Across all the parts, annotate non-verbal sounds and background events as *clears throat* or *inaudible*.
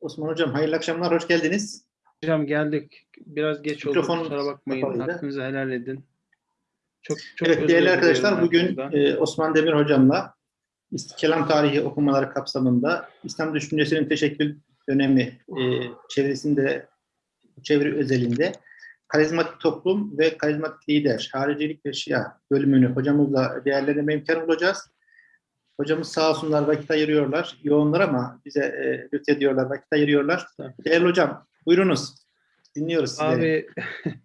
Osman Hocam hayırlı akşamlar, hoş geldiniz. Hocam geldik. Biraz geç oldu. Mikrofon Kusura bakmayın. kapalıydı. Hakkınızı helal edin. Çok çok evet değerli arkadaşlar bugün e, Osman Demir Hocam'la Kelam Tarihi okumaları kapsamında İslam düşüncesinin teşekkül dönemi e, çevresinde, çevre özelinde karizmatik toplum ve karizmatik lider, haricilik ve şia bölümünü hocamızla değerlendirme imkanı bulacağız. Hocamız sağ olsunlar vakit ayırıyorlar. Yoğunlar ama bize e, lütfediyorlar, vakit ayırıyorlar. Değerli hocam buyurunuz. Dinliyoruz sizleri. Abi *laughs*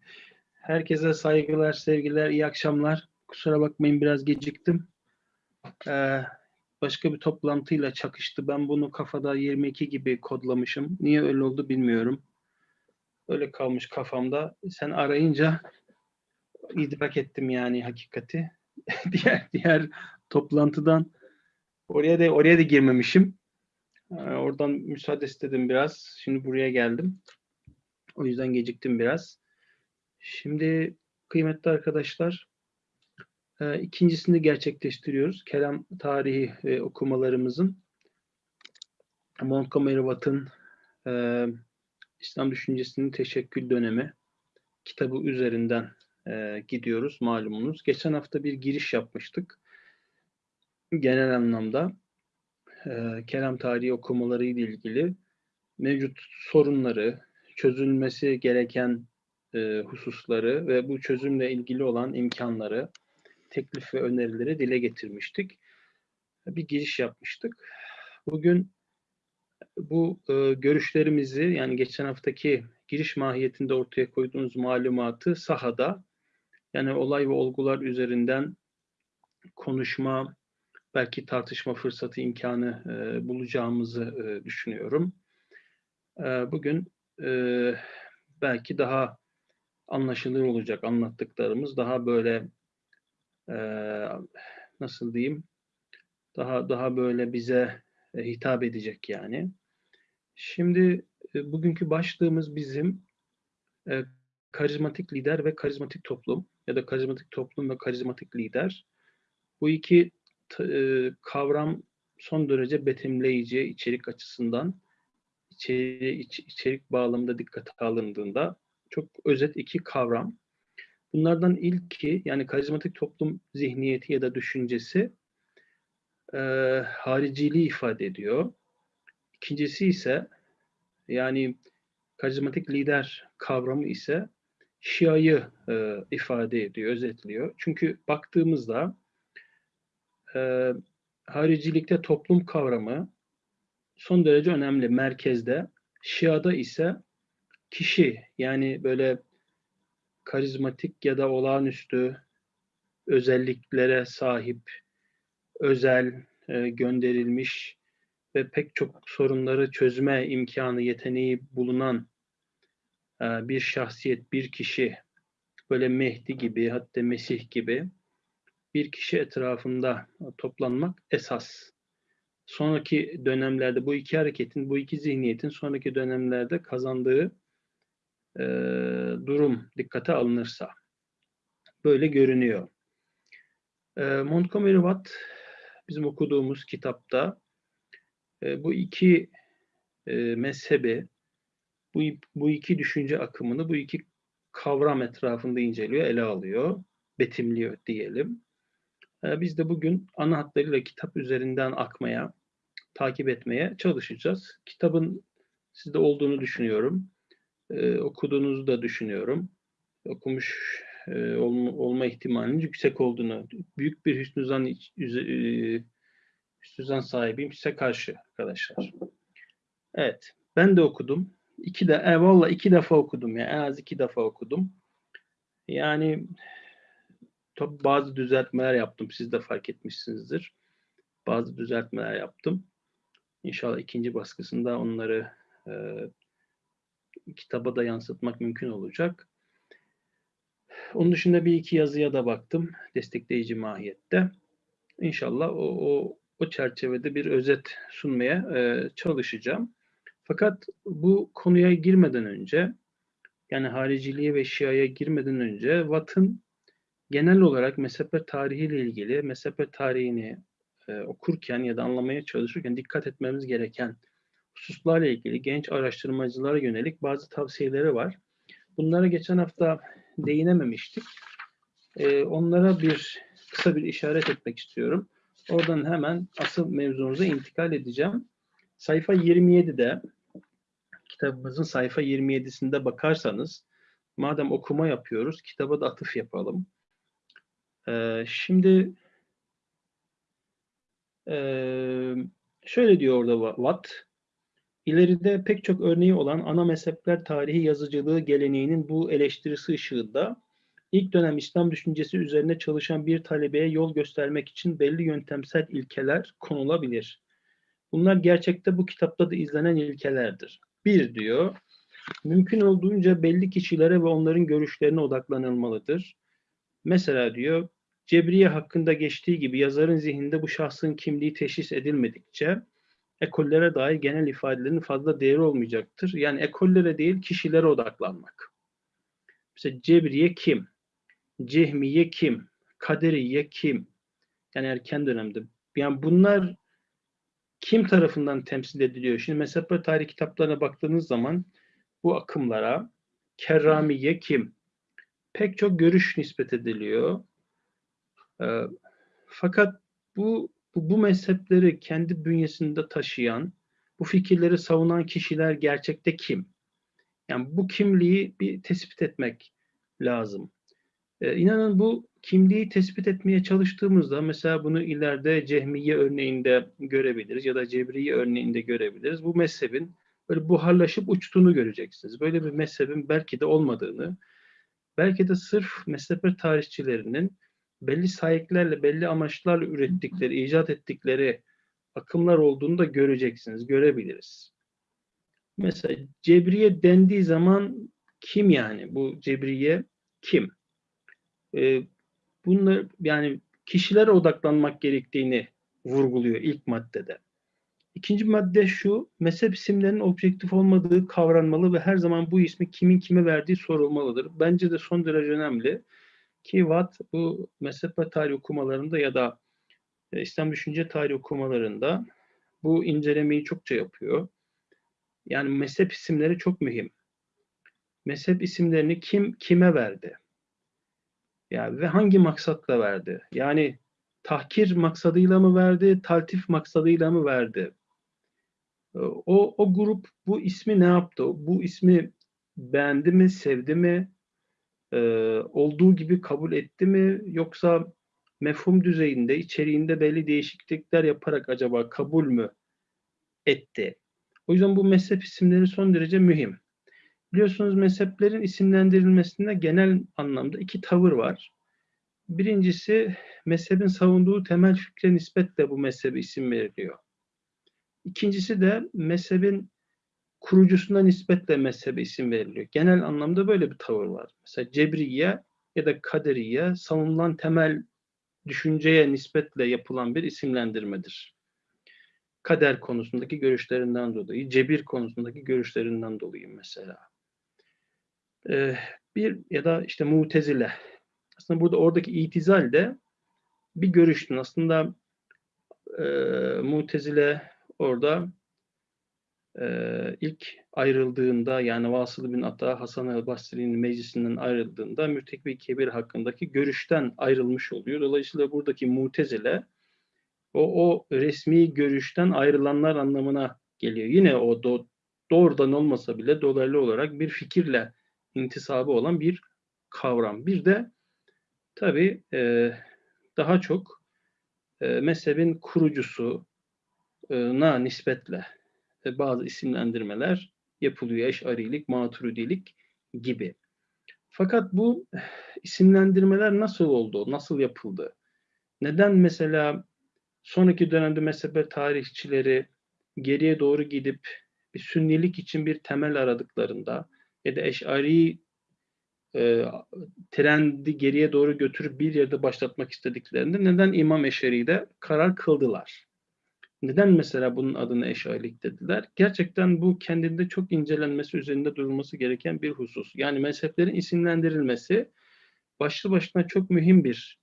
herkese saygılar, sevgiler, iyi akşamlar. Kusura bakmayın biraz geciktim. Ee, başka bir toplantıyla çakıştı. Ben bunu kafada 22 gibi kodlamışım. Niye öyle oldu bilmiyorum. Öyle kalmış kafamda. Sen arayınca idrak ettim yani hakikati. *laughs* diğer diğer toplantıdan oraya da oraya da girmemişim. Ee, oradan müsaade istedim biraz. Şimdi buraya geldim. O yüzden geciktim biraz. Şimdi kıymetli arkadaşlar e, ikincisini gerçekleştiriyoruz. Kelam tarihi e, okumalarımızın Montgomery Watt'ın e, İslam Düşüncesinin Teşekkül Dönemi kitabı üzerinden gidiyoruz malumunuz. Geçen hafta bir giriş yapmıştık. Genel anlamda e, kelam tarihi okumaları ile ilgili mevcut sorunları, çözülmesi gereken e, hususları ve bu çözümle ilgili olan imkanları, teklif ve önerileri dile getirmiştik. Bir giriş yapmıştık. Bugün bu e, görüşlerimizi yani geçen haftaki giriş mahiyetinde ortaya koyduğumuz malumatı sahada yani olay ve olgular üzerinden konuşma, belki tartışma fırsatı imkanı e, bulacağımızı e, düşünüyorum. E, bugün e, belki daha anlaşılır olacak anlattıklarımız daha böyle e, nasıl diyeyim daha daha böyle bize e, hitap edecek yani. Şimdi e, bugünkü başlığımız bizim e, karizmatik lider ve karizmatik toplum ya da karizmatik toplum ve karizmatik lider. Bu iki e, kavram son derece betimleyici içerik açısından içeri, iç- içerik bağlamında dikkate alındığında çok özet iki kavram. Bunlardan ilki yani karizmatik toplum zihniyeti ya da düşüncesi e, hariciliği ifade ediyor. İkincisi ise yani karizmatik lider kavramı ise Şia'yı e, ifade ediyor, özetliyor. Çünkü baktığımızda e, haricilikte toplum kavramı son derece önemli merkezde. Şia'da ise kişi yani böyle karizmatik ya da olağanüstü özelliklere sahip, özel, e, gönderilmiş ve pek çok sorunları çözme imkanı, yeteneği bulunan e, bir şahsiyet, bir kişi, böyle Mehdi gibi, hatta Mesih gibi bir kişi etrafında toplanmak esas. Sonraki dönemlerde bu iki hareketin, bu iki zihniyetin sonraki dönemlerde kazandığı e, durum dikkate alınırsa böyle görünüyor. E, Montgomery Watt bizim okuduğumuz kitapta e, bu iki e, mezhebi, bu, bu iki düşünce akımını, bu iki kavram etrafında inceliyor, ele alıyor, betimliyor diyelim. E, biz de bugün ana hatlarıyla kitap üzerinden akmaya, takip etmeye çalışacağız. Kitabın sizde olduğunu düşünüyorum. Ee, okuduğunuzu da düşünüyorum. Okumuş e, olma, ihtimalinin yüksek olduğunu, büyük bir hüsnü zan, e, hüsnü zan sahibiyim size karşı arkadaşlar. Evet, ben de okudum. İki de, e, valla iki defa okudum ya, en az iki defa okudum. Yani tabii bazı düzeltmeler yaptım, siz de fark etmişsinizdir. Bazı düzeltmeler yaptım. İnşallah ikinci baskısında onları e, kitaba da yansıtmak mümkün olacak. Onun dışında bir iki yazıya da baktım destekleyici mahiyette. İnşallah o, o, o çerçevede bir özet sunmaya e, çalışacağım. Fakat bu konuya girmeden önce yani hariciliğe ve şiaya girmeden önce Watt'ın genel olarak mezhepler tarihiyle ilgili mezhepler tarihini e, okurken ya da anlamaya çalışırken dikkat etmemiz gereken hususlarla ilgili genç araştırmacılara yönelik bazı tavsiyeleri var. Bunlara geçen hafta değinememiştik. Ee, onlara bir kısa bir işaret etmek istiyorum. Oradan hemen asıl mevzumuza intikal edeceğim. Sayfa 27'de kitabımızın sayfa 27'sinde bakarsanız madem okuma yapıyoruz kitaba da atıf yapalım. Şimdi ee, şöyle diyor orada Watt. İleride pek çok örneği olan ana mezhepler tarihi yazıcılığı geleneğinin bu eleştirisi ışığında ilk dönem İslam düşüncesi üzerine çalışan bir talebeye yol göstermek için belli yöntemsel ilkeler konulabilir. Bunlar gerçekte bu kitapta da izlenen ilkelerdir. Bir diyor, mümkün olduğunca belli kişilere ve onların görüşlerine odaklanılmalıdır. Mesela diyor, Cebriye hakkında geçtiği gibi yazarın zihninde bu şahsın kimliği teşhis edilmedikçe ekollere dair genel ifadelerin fazla değeri olmayacaktır. Yani ekollere değil kişilere odaklanmak. Mesela Cebriye kim? Cehmiye kim? Kaderiye kim? Yani erken dönemde. Yani bunlar kim tarafından temsil ediliyor? Şimdi mezhepler tarih kitaplarına baktığınız zaman bu akımlara Kerramiye kim? Pek çok görüş nispet ediliyor. Ee, fakat bu, bu bu mezhepleri kendi bünyesinde taşıyan, bu fikirleri savunan kişiler gerçekte kim? Yani bu kimliği bir tespit etmek lazım. Ee, inanın bu kimliği tespit etmeye çalıştığımızda mesela bunu ileride Cehmiye örneğinde görebiliriz ya da Cebriye örneğinde görebiliriz. Bu mezhebin böyle buharlaşıp uçtuğunu göreceksiniz. Böyle bir mezhebin belki de olmadığını, belki de sırf mezhepler tarihçilerinin belli sahiplerle, belli amaçlarla ürettikleri, icat ettikleri akımlar olduğunu da göreceksiniz, görebiliriz. Mesela Cebriye dendiği zaman kim yani? Bu Cebriye kim? Ee, bunlar yani kişilere odaklanmak gerektiğini vurguluyor ilk maddede. İkinci madde şu, mezhep isimlerinin objektif olmadığı kavranmalı ve her zaman bu ismi kimin kime verdiği sorulmalıdır. Bence de son derece önemli ki Watt bu mezhep ve tarih okumalarında ya da e, İslam düşünce tarih okumalarında bu incelemeyi çokça yapıyor. Yani mezhep isimleri çok mühim. Mezhep isimlerini kim kime verdi? Yani ve hangi maksatla verdi? Yani tahkir maksadıyla mı verdi, taltif maksadıyla mı verdi? O, o grup bu ismi ne yaptı? Bu ismi beğendi mi, sevdi mi? Ee, olduğu gibi kabul etti mi? Yoksa mefhum düzeyinde, içeriğinde belli değişiklikler yaparak acaba kabul mü etti? O yüzden bu mezhep isimleri son derece mühim. Biliyorsunuz mezheplerin isimlendirilmesinde genel anlamda iki tavır var. Birincisi mezhebin savunduğu temel fikre nispetle bu mezhebe isim veriliyor. İkincisi de mezhebin kurucusuna nispetle mezhebe isim veriliyor. Genel anlamda böyle bir tavır var. Mesela Cebriye ya da Kaderiye savunulan temel düşünceye nispetle yapılan bir isimlendirmedir. Kader konusundaki görüşlerinden dolayı, cebir konusundaki görüşlerinden dolayı mesela. Ee, bir ya da işte mutezile. Aslında burada oradaki itizal de bir görüştün. Aslında e, mutezile orada e, ilk ayrıldığında yani Vasıl bin Ata Hasan el-Basri'nin meclisinden ayrıldığında Mürtekbi Kebir hakkındaki görüşten ayrılmış oluyor. Dolayısıyla buradaki mutezile o, o resmi görüşten ayrılanlar anlamına geliyor. Yine o do, doğrudan olmasa bile dolaylı olarak bir fikirle intisabı olan bir kavram. Bir de tabii e, daha çok e, mezhebin kurucusu na nispetle bazı isimlendirmeler yapılıyor. Eşarilik, maturidilik gibi. Fakat bu isimlendirmeler nasıl oldu, nasıl yapıldı? Neden mesela sonraki dönemde mezhep tarihçileri geriye doğru gidip bir sünnilik için bir temel aradıklarında ya da eşari e, trendi geriye doğru götürüp bir yerde başlatmak istediklerinde neden İmam Eşari'de karar kıldılar? Neden mesela bunun adını eşarilik dediler? Gerçekten bu kendinde çok incelenmesi, üzerinde durulması gereken bir husus. Yani mezheplerin isimlendirilmesi başlı başına çok mühim bir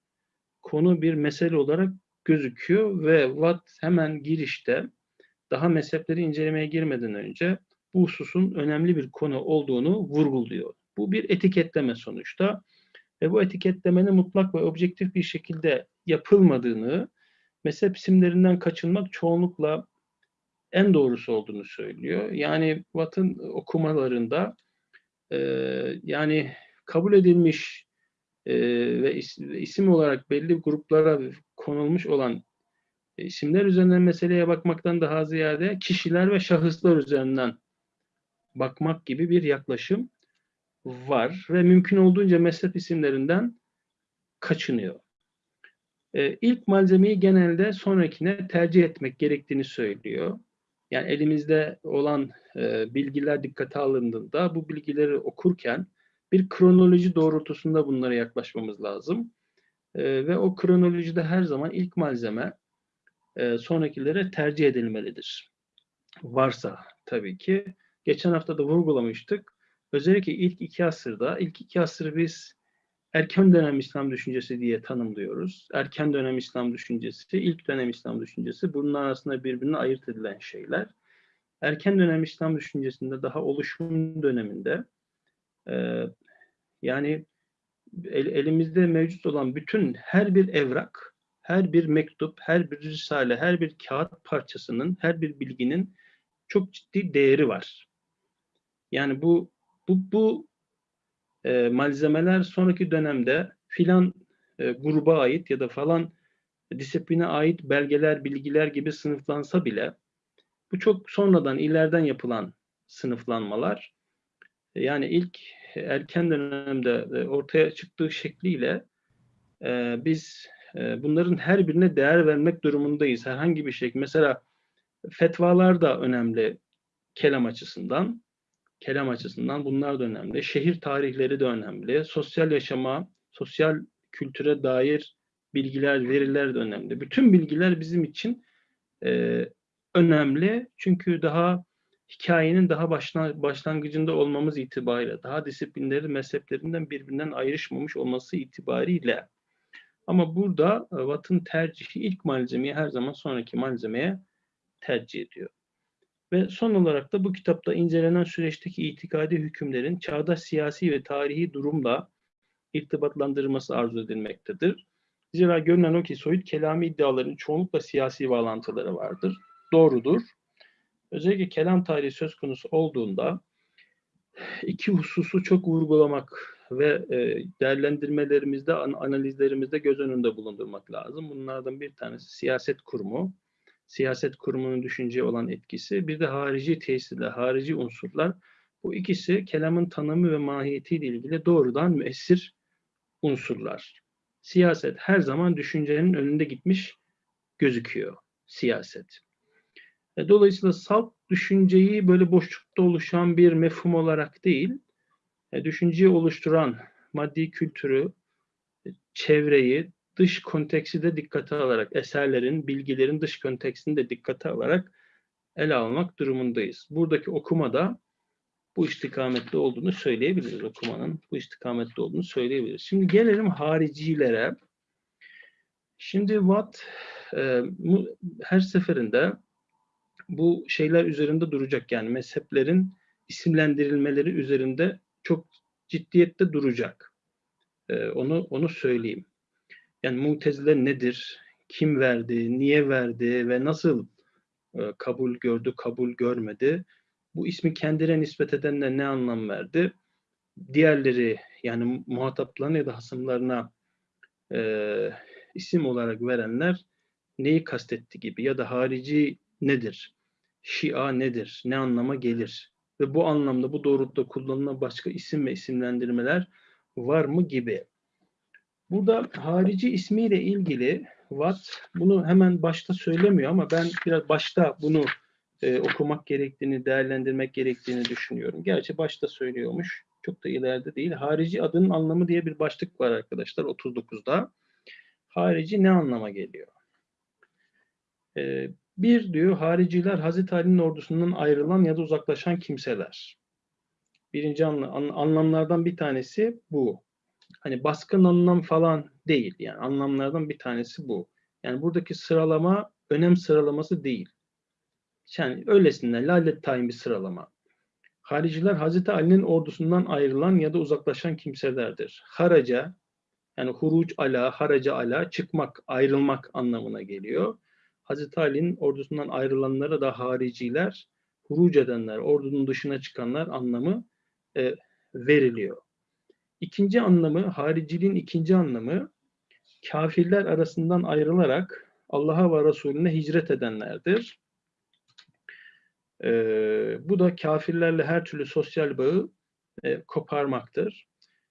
konu, bir mesele olarak gözüküyor ve Watt hemen girişte daha mezhepleri incelemeye girmeden önce bu hususun önemli bir konu olduğunu vurguluyor. Bu bir etiketleme sonuçta ve bu etiketlemenin mutlak ve objektif bir şekilde yapılmadığını, mezhep isimlerinden kaçınmak çoğunlukla en doğrusu olduğunu söylüyor. Yani Watt'ın okumalarında e, yani kabul edilmiş e, ve is, isim olarak belli gruplara konulmuş olan isimler üzerinden meseleye bakmaktan daha ziyade kişiler ve şahıslar üzerinden bakmak gibi bir yaklaşım var ve mümkün olduğunca mezhep isimlerinden kaçınıyor. Ee, ilk malzemeyi genelde sonrakine tercih etmek gerektiğini söylüyor. Yani elimizde olan e, bilgiler dikkate alındığında bu bilgileri okurken bir kronoloji doğrultusunda bunlara yaklaşmamız lazım. E, ve o kronolojide her zaman ilk malzeme e, sonrakilere tercih edilmelidir. Varsa tabii ki. Geçen hafta da vurgulamıştık. Özellikle ilk iki asırda, ilk iki asırı biz erken dönem İslam düşüncesi diye tanımlıyoruz. Erken dönem İslam düşüncesi, ilk dönem İslam düşüncesi bunun arasında birbirine ayırt edilen şeyler. Erken dönem İslam düşüncesinde daha oluşum döneminde e, yani el, elimizde mevcut olan bütün her bir evrak, her bir mektup, her bir risale, her bir kağıt parçasının, her bir bilginin çok ciddi değeri var. Yani bu bu, bu e, malzemeler sonraki dönemde filan e, gruba ait ya da falan disipline ait belgeler, bilgiler gibi sınıflansa bile bu çok sonradan, ileriden yapılan sınıflanmalar. Yani ilk erken dönemde e, ortaya çıktığı şekliyle e, biz e, bunların her birine değer vermek durumundayız. Herhangi bir şey. Mesela fetvalar da önemli kelam açısından kelam açısından bunlar da önemli. Şehir tarihleri de önemli. Sosyal yaşama, sosyal kültüre dair bilgiler, veriler de önemli. Bütün bilgiler bizim için e, önemli. Çünkü daha hikayenin daha başlangıcında olmamız itibariyle, daha disiplinleri mezheplerinden birbirinden ayrışmamış olması itibariyle. Ama burada Watt'ın tercihi ilk malzemeyi her zaman sonraki malzemeye tercih ediyor. Ve son olarak da bu kitapta incelenen süreçteki itikadi hükümlerin çağdaş siyasi ve tarihi durumla irtibatlandırılması arzu edilmektedir. Zira görünen o ki soyut kelami iddiaların çoğunlukla siyasi bağlantıları vardır. Doğrudur. Özellikle kelam tarihi söz konusu olduğunda iki hususu çok vurgulamak ve e, değerlendirmelerimizde, analizlerimizde göz önünde bulundurmak lazım. Bunlardan bir tanesi siyaset kurumu, siyaset kurumunun düşünceye olan etkisi, bir de harici tesirler, harici unsurlar. Bu ikisi kelamın tanımı ve mahiyetiyle ilgili doğrudan müessir unsurlar. Siyaset her zaman düşüncenin önünde gitmiş gözüküyor. Siyaset. E, dolayısıyla salt düşünceyi böyle boşlukta oluşan bir mefhum olarak değil, e, düşünceyi oluşturan maddi kültürü, e, çevreyi, dış konteksti de dikkate alarak, eserlerin, bilgilerin dış kontekstini de dikkate alarak ele almak durumundayız. Buradaki okumada bu istikamette olduğunu söyleyebiliriz. Okumanın bu istikamette olduğunu söyleyebiliriz. Şimdi gelelim haricilere. Şimdi Watt e, her seferinde bu şeyler üzerinde duracak. Yani mezheplerin isimlendirilmeleri üzerinde çok ciddiyette duracak. E, onu onu söyleyeyim. Yani mutezile nedir? Kim verdi? Niye verdi? Ve nasıl e, kabul gördü, kabul görmedi? Bu ismi kendine nispet edenler ne anlam verdi? Diğerleri yani muhataplarına ya da hasımlarına e, isim olarak verenler neyi kastetti gibi ya da harici nedir? Şia nedir? Ne anlama gelir? Ve bu anlamda bu doğrultuda kullanılan başka isim ve isimlendirmeler var mı gibi. Burada harici ismiyle ilgili Watt bunu hemen başta söylemiyor ama ben biraz başta bunu e, okumak gerektiğini, değerlendirmek gerektiğini düşünüyorum. Gerçi başta söylüyormuş. Çok da ileride değil. Harici adının anlamı diye bir başlık var arkadaşlar 39'da. Harici ne anlama geliyor? E, bir diyor hariciler Hazreti Ali'nin ordusundan ayrılan ya da uzaklaşan kimseler. Birinci anlamlardan bir tanesi bu hani baskın anlam falan değil. Yani anlamlardan bir tanesi bu. Yani buradaki sıralama önem sıralaması değil. Yani öylesine lalet tayin bir sıralama. Hariciler Hazreti Ali'nin ordusundan ayrılan ya da uzaklaşan kimselerdir. Haraca yani huruc ala, haraca ala çıkmak, ayrılmak anlamına geliyor. Hazreti Ali'nin ordusundan ayrılanlara da hariciler, huruc edenler, ordunun dışına çıkanlar anlamı e, veriliyor. İkinci anlamı, hariciliğin ikinci anlamı kafirler arasından ayrılarak Allah'a ve Resulüne hicret edenlerdir. Ee, bu da kafirlerle her türlü sosyal bağı e, koparmaktır.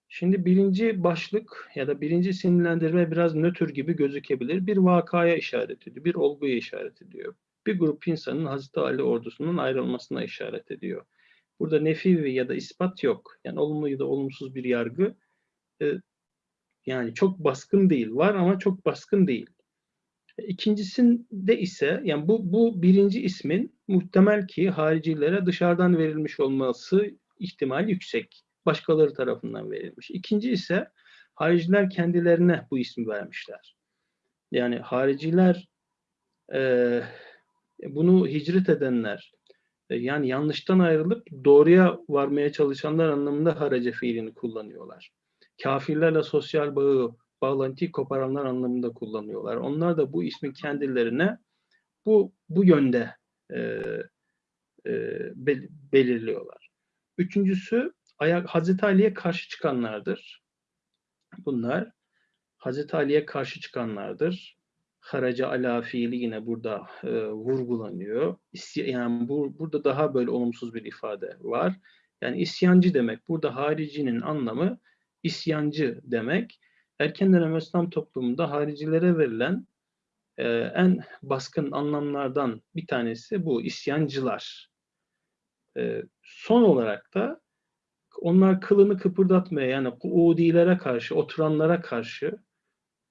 Şimdi birinci başlık ya da birinci sinirlendirme biraz nötr gibi gözükebilir. Bir vakaya işaret ediyor, bir olguya işaret ediyor. Bir grup insanın Hazreti Ali ordusunun ayrılmasına işaret ediyor. Burada nefi ya da ispat yok. Yani olumlu ya da olumsuz bir yargı e, yani çok baskın değil. Var ama çok baskın değil. İkincisinde ise yani bu, bu birinci ismin muhtemel ki haricilere dışarıdan verilmiş olması ihtimal yüksek. Başkaları tarafından verilmiş. İkinci ise hariciler kendilerine bu ismi vermişler. Yani hariciler e, bunu hicret edenler e, yani yanlıştan ayrılıp doğruya varmaya çalışanlar anlamında harace fiilini kullanıyorlar. Kafirlerle sosyal bağı bağlantıyı koparanlar anlamında kullanıyorlar. Onlar da bu ismi kendilerine bu bu yönde e, e, bel, belirliyorlar. Üçüncüsü ayak Hazreti Ali'ye karşı çıkanlardır. Bunlar Hazreti Ali'ye karşı çıkanlardır. Haraca ala fiili yine burada e, vurgulanıyor. İsy yani bu, burada daha böyle olumsuz bir ifade var. Yani isyancı demek. Burada haricinin anlamı isyancı demek erken dönem İslam toplumunda haricilere verilen e, en baskın anlamlardan bir tanesi bu isyancılar. E, son olarak da onlar kılını kıpırdatmaya yani Kuudilere karşı, oturanlara karşı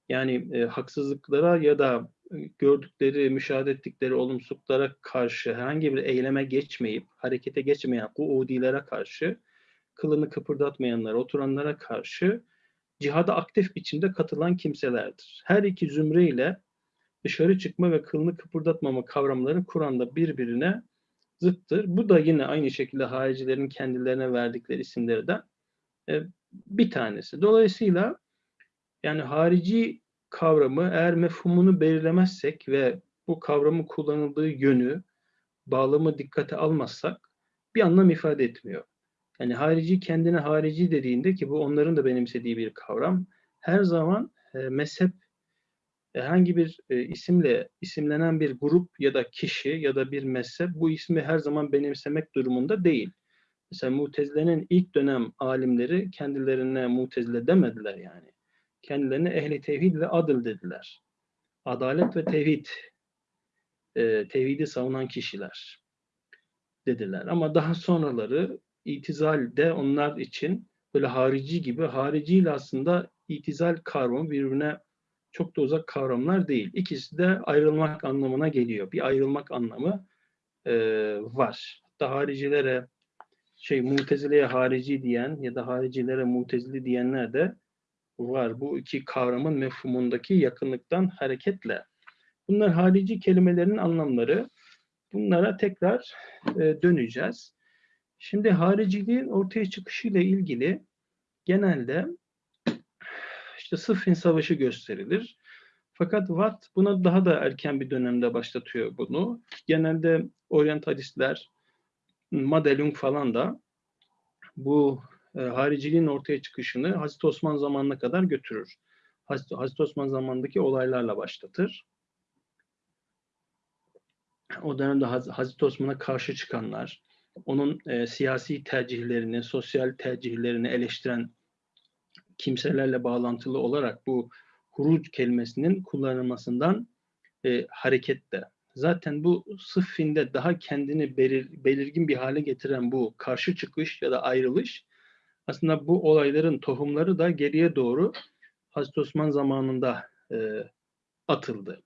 yani e, haksızlıklara ya da gördükleri, müşahede ettikleri olumsuzluklara karşı herhangi bir eyleme geçmeyip, harekete geçmeyen Kuudilere karşı, kılını kıpırdatmayanlara, oturanlara karşı cihada aktif biçimde katılan kimselerdir. Her iki zümre ile dışarı çıkma ve kılını kıpırdatmama kavramları Kur'an'da birbirine zıttır. Bu da yine aynı şekilde haricilerin kendilerine verdikleri isimlerden e, bir tanesi. Dolayısıyla yani harici kavramı eğer mefhumunu belirlemezsek ve bu kavramın kullanıldığı yönü, bağlamı dikkate almazsak bir anlam ifade etmiyor. Yani harici kendine harici dediğinde ki bu onların da benimsediği bir kavram. Her zaman e, mezhep herhangi bir e, isimle isimlenen bir grup ya da kişi ya da bir mezhep bu ismi her zaman benimsemek durumunda değil. Mesela Mutezile'nin ilk dönem alimleri kendilerine Mutezile demediler yani. Kendilerine ehli tevhid ve adıl dediler. Adalet ve tevhid, e, tevhidi savunan kişiler dediler. Ama daha sonraları itizal de onlar için böyle harici gibi, hariciyle aslında itizal kavramı birbirine çok da uzak kavramlar değil. İkisi de ayrılmak anlamına geliyor. Bir ayrılmak anlamı e, var. Hatta haricilere şey mutezileye harici diyen ya da haricilere mutezili diyenler de var. Bu iki kavramın mefhumundaki yakınlıktan hareketle. Bunlar harici kelimelerinin anlamları. Bunlara tekrar e, döneceğiz. Şimdi hariciliğin ortaya çıkışıyla ilgili genelde işte Sıffin Savaşı gösterilir. Fakat Watt buna daha da erken bir dönemde başlatıyor bunu. Genelde oryantalistler, Madelung falan da bu e, hariciliğin ortaya çıkışını Hazreti Osman zamanına kadar götürür. Hazreti, Osman zamanındaki olaylarla başlatır. O dönemde Haz Hazreti Osman'a karşı çıkanlar, onun e, siyasi tercihlerini, sosyal tercihlerini eleştiren kimselerle bağlantılı olarak bu huruc kelimesinin kullanılmasından e, hareketle. Zaten bu sıffinde daha kendini belir, belirgin bir hale getiren bu karşı çıkış ya da ayrılış aslında bu olayların tohumları da geriye doğru Hazreti Osman zamanında e, atıldı.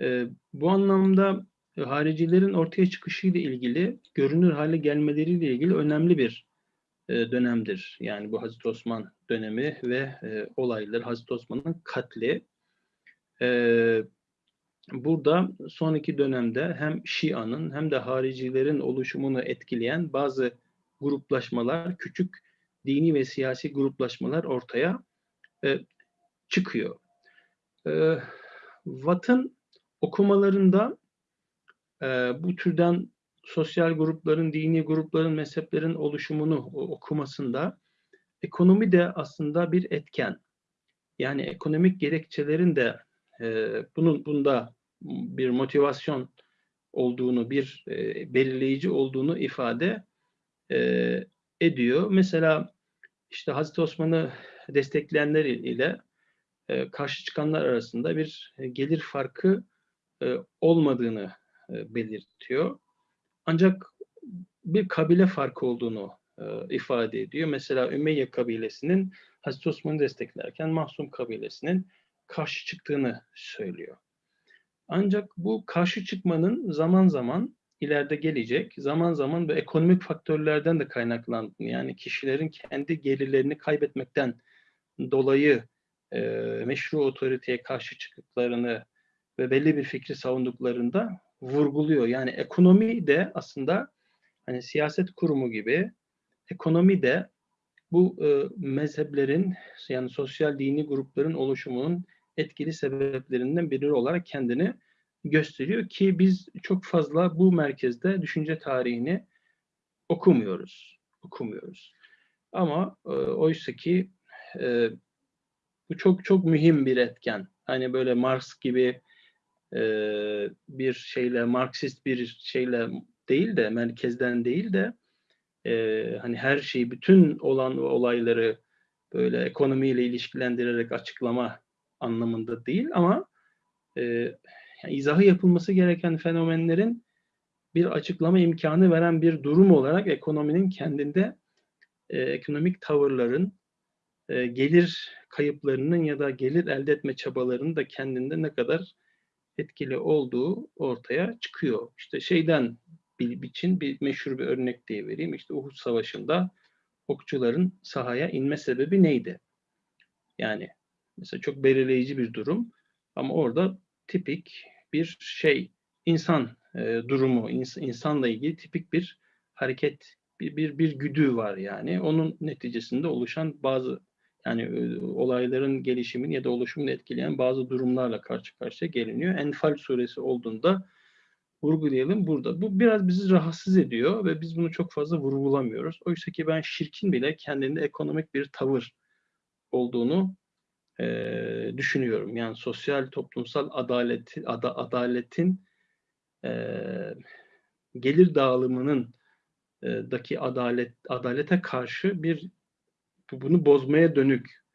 E, bu anlamda e, haricilerin ortaya çıkışıyla ilgili, görünür hale gelmeleriyle ilgili önemli bir e, dönemdir. Yani bu Hazreti Osman dönemi ve e, olaylar, Hazreti Osman'ın katli. E, burada son iki dönemde hem Şia'nın hem de haricilerin oluşumunu etkileyen bazı gruplaşmalar, küçük dini ve siyasi gruplaşmalar ortaya e, çıkıyor. E, Watt'ın okumalarında e, bu türden sosyal grupların, dini grupların, mezheplerin oluşumunu okumasında ekonomi de aslında bir etken. Yani ekonomik gerekçelerin de e, bunun bunda bir motivasyon olduğunu, bir e, belirleyici olduğunu ifade e, ediyor. Mesela işte Hazreti Osman'ı destekleyenler ile e, karşı çıkanlar arasında bir gelir farkı e, olmadığını e, belirtiyor. Ancak bir kabile farkı olduğunu e, ifade ediyor. Mesela Ümeyye kabilesinin Hazreti Osman'ı desteklerken Mahsum kabilesinin karşı çıktığını söylüyor. Ancak bu karşı çıkmanın zaman zaman ileride gelecek, zaman zaman bu ekonomik faktörlerden de kaynaklandığını, yani kişilerin kendi gelirlerini kaybetmekten dolayı e, meşru otoriteye karşı çıktıklarını ve belli bir fikri savunduklarında vurguluyor. Yani ekonomi de aslında hani siyaset kurumu gibi ekonomi de bu e, mezheplerin yani sosyal dini grupların oluşumunun etkili sebeplerinden biri olarak kendini gösteriyor ki biz çok fazla bu merkezde düşünce tarihini okumuyoruz. Okumuyoruz. Ama e, oysa ki e, bu çok çok mühim bir etken. Hani böyle Marx gibi e, bir şeyle, Marksist bir şeyle değil de, merkezden değil de e, hani her şeyi, bütün olan olayları böyle ekonomiyle ilişkilendirerek açıklama anlamında değil ama e, yani izahı yapılması gereken fenomenlerin bir açıklama imkanı veren bir durum olarak ekonominin kendinde e, ekonomik tavırların e, gelir kayıplarının ya da gelir elde etme çabalarının da kendinde ne kadar etkili olduğu ortaya çıkıyor. İşte şeyden bir için bir meşhur bir örnek diye vereyim. İşte Uhud Savaşı'nda okçuların sahaya inme sebebi neydi? Yani mesela çok belirleyici bir durum ama orada tipik bir şey insan e, durumu ins- insanla ilgili tipik bir hareket bir, bir bir güdü var yani onun neticesinde oluşan bazı yani e, olayların gelişimini ya da oluşumunu etkileyen bazı durumlarla karşı karşıya geliniyor. Enfal suresi olduğunda vurgulayalım burada. Bu biraz bizi rahatsız ediyor ve biz bunu çok fazla vurgulamıyoruz. Oysa ki ben şirkin bile kendinde ekonomik bir tavır olduğunu e, düşünüyorum. Yani sosyal toplumsal adaleti, ada, adaletin e, gelir dağılımının e, daki adalet adalete karşı bir bunu bozmaya dönük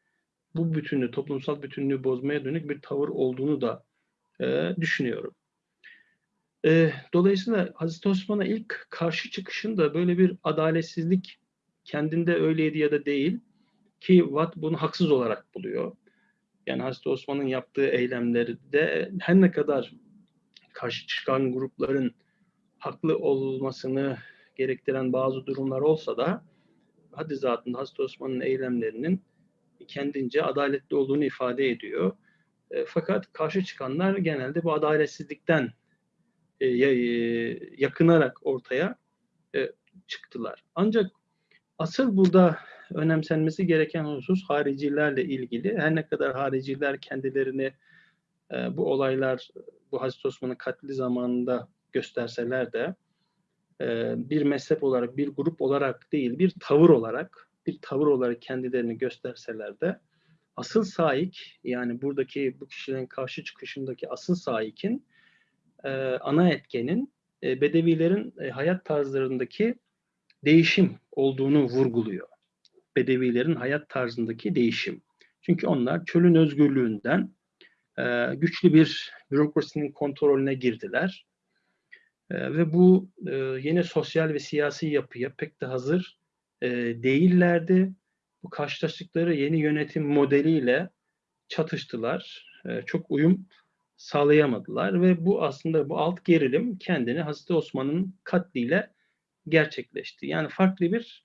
bu bütünlüğü, toplumsal bütünlüğü bozmaya dönük bir tavır olduğunu da e, düşünüyorum. E, dolayısıyla Hazreti Osman'a ilk karşı çıkışında böyle bir adaletsizlik kendinde öyleydi ya da değil ki Watt bunu haksız olarak buluyor. Yani Hazreti Osman'ın yaptığı eylemleri de her ne kadar karşı çıkan grupların haklı olmasını gerektiren bazı durumlar olsa da haddi zatında Hazreti Osman'ın eylemlerinin kendince adaletli olduğunu ifade ediyor. E, fakat karşı çıkanlar genelde bu adaletsizlikten e, yakınarak ortaya e, çıktılar. Ancak asıl burada önemsenmesi gereken husus haricilerle ilgili. Her ne kadar hariciler kendilerini e, bu olaylar, bu Hazreti Osman'ın katli zamanında gösterseler de e, bir mezhep olarak, bir grup olarak değil, bir tavır olarak, bir tavır olarak kendilerini gösterseler de asıl saik, yani buradaki bu kişilerin karşı çıkışındaki asıl saikin e, ana etkenin e, Bedevilerin e, hayat tarzlarındaki değişim olduğunu vurguluyor. Bedevilerin hayat tarzındaki değişim. Çünkü onlar çölün özgürlüğünden e, güçlü bir bürokrasinin kontrolüne girdiler. E, ve bu e, yeni sosyal ve siyasi yapıya pek de hazır e, değillerdi. Bu karşılaştıkları yeni yönetim modeliyle çatıştılar. E, çok uyum sağlayamadılar ve bu aslında bu alt gerilim kendini Hazreti Osman'ın katliyle gerçekleşti. Yani farklı bir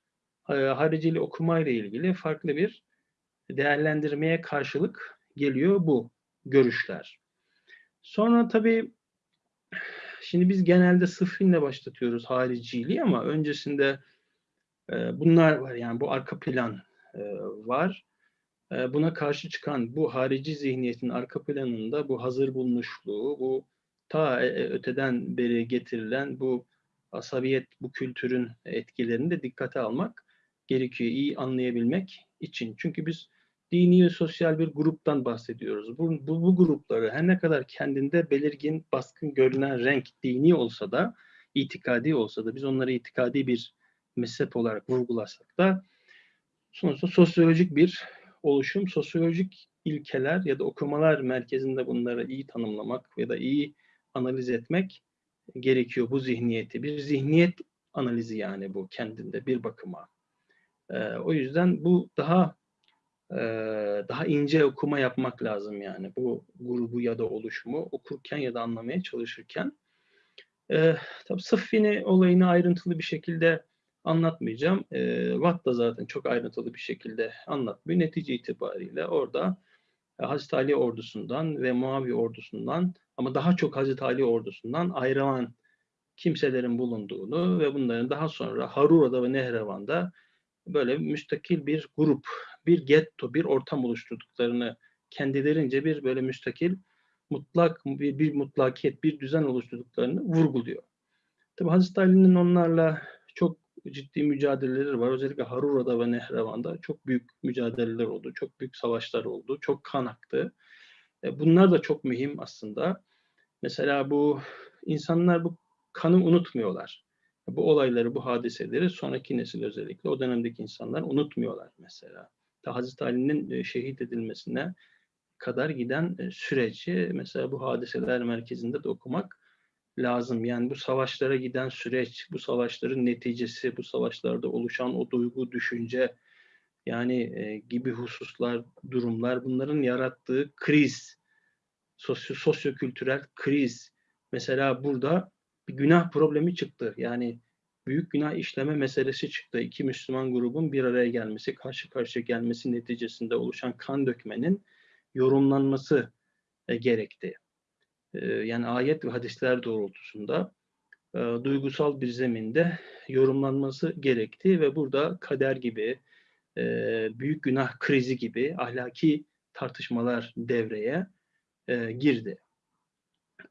e, haricili okumayla ilgili farklı bir değerlendirmeye karşılık geliyor bu görüşler. Sonra tabii şimdi biz genelde sıfırla başlatıyoruz hariciliği ama öncesinde e, bunlar var yani bu arka plan e, var. E, buna karşı çıkan bu harici zihniyetin arka planında bu hazır bulmuşluğu, bu ta öteden beri getirilen bu asabiyet, bu kültürün etkilerini de dikkate almak gerekiyor. iyi anlayabilmek için. Çünkü biz dini ve sosyal bir gruptan bahsediyoruz. Bu, bu, bu grupları her ne kadar kendinde belirgin, baskın görünen renk dini olsa da, itikadi olsa da biz onları itikadi bir mezhep olarak vurgulasak da sonuçta sosyolojik bir oluşum, sosyolojik ilkeler ya da okumalar merkezinde bunları iyi tanımlamak ya da iyi analiz etmek gerekiyor bu zihniyeti. Bir zihniyet analizi yani bu kendinde bir bakıma. Ee, o yüzden bu daha e, daha ince okuma yapmak lazım yani bu grubu ya da oluşumu okurken ya da anlamaya çalışırken. Ee, tabii Sıffini olayını ayrıntılı bir şekilde anlatmayacağım. E, Watt da zaten çok ayrıntılı bir şekilde anlatmıyor. Netice itibariyle orada e, Hazreti Ali ordusundan ve Muaviye ordusundan ama daha çok Hazreti Ali ordusundan ayrılan kimselerin bulunduğunu ve bunların daha sonra Harura'da ve Nehrevan'da böyle müstakil bir grup, bir getto, bir ortam oluşturduklarını kendilerince bir böyle müstakil mutlak bir, bir mutlakiyet, bir düzen oluşturduklarını vurguluyor. Tabi Hazreti Ali'nin onlarla çok ciddi mücadeleleri var. Özellikle Harura'da ve Nehrevan'da çok büyük mücadeleler oldu. Çok büyük savaşlar oldu. Çok kan aktı. E, bunlar da çok mühim aslında. Mesela bu insanlar bu kanı unutmuyorlar. Bu olayları, bu hadiseleri sonraki nesil özellikle o dönemdeki insanlar unutmuyorlar mesela. Ta Hazreti Ali'nin e, şehit edilmesine kadar giden e, süreci mesela bu hadiseler merkezinde de okumak lazım. Yani bu savaşlara giden süreç, bu savaşların neticesi, bu savaşlarda oluşan o duygu, düşünce yani e, gibi hususlar, durumlar bunların yarattığı kriz, sosyo sosyokültürel kriz. Mesela burada bir günah problemi çıktı. Yani büyük günah işleme meselesi çıktı. İki Müslüman grubun bir araya gelmesi, karşı karşıya gelmesi neticesinde oluşan kan dökmenin yorumlanması e, gerekti. E, yani ayet ve hadisler doğrultusunda e, duygusal bir zeminde yorumlanması gerekti ve burada kader gibi, e, büyük günah krizi gibi ahlaki tartışmalar devreye e, girdi.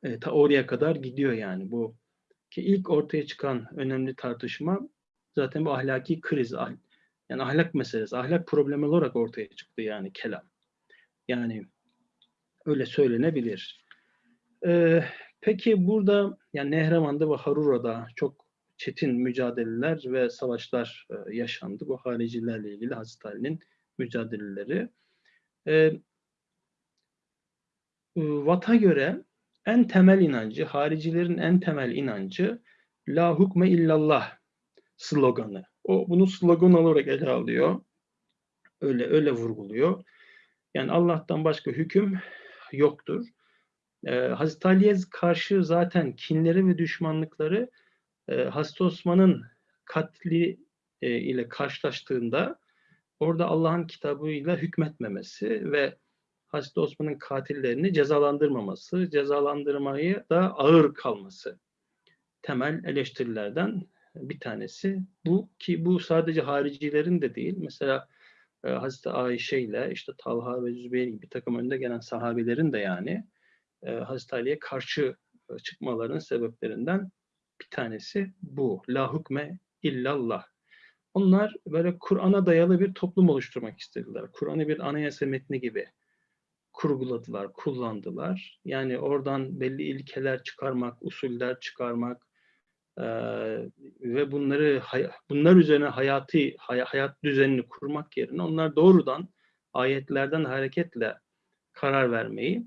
E, ta oraya kadar gidiyor yani bu ki ilk ortaya çıkan önemli tartışma zaten bu ahlaki kriz, yani ahlak meselesi, ahlak problemi olarak ortaya çıktı yani kelam. Yani öyle söylenebilir. Ee, peki burada yani Nehrevan'da ve Harura'da çok çetin mücadeleler ve savaşlar e, yaşandı. Bu haricilerle ilgili Hazreti Ali'nin mücadeleleri. Ee, Vat'a göre en temel inancı, haricilerin en temel inancı La hukme illallah sloganı. O bunu slogan olarak ele alıyor. Öyle öyle vurguluyor. Yani Allah'tan başka hüküm yoktur. Ee, Hazreti Ali'ye karşı zaten kinleri ve düşmanlıkları e, Hazreti Osman'ın katli e, ile karşılaştığında orada Allah'ın kitabıyla hükmetmemesi ve Hazreti Osman'ın katillerini cezalandırmaması, cezalandırmayı da ağır kalması temel eleştirilerden bir tanesi. Bu ki bu sadece haricilerin de değil. Mesela e, Hazreti Ayşe ile işte Talha ve Zübeyir gibi bir takım önde gelen sahabelerin de yani e, Hazreti Ali'ye karşı e, çıkmaların sebeplerinden bir tanesi bu. La hukme illallah. Onlar böyle Kur'an'a dayalı bir toplum oluşturmak istediler. Kur'an'ı bir anayasa metni gibi kurguladılar, kullandılar. Yani oradan belli ilkeler çıkarmak, usuller çıkarmak e, ve bunları bunlar üzerine hayatı hayat düzenini kurmak yerine onlar doğrudan ayetlerden hareketle karar vermeyi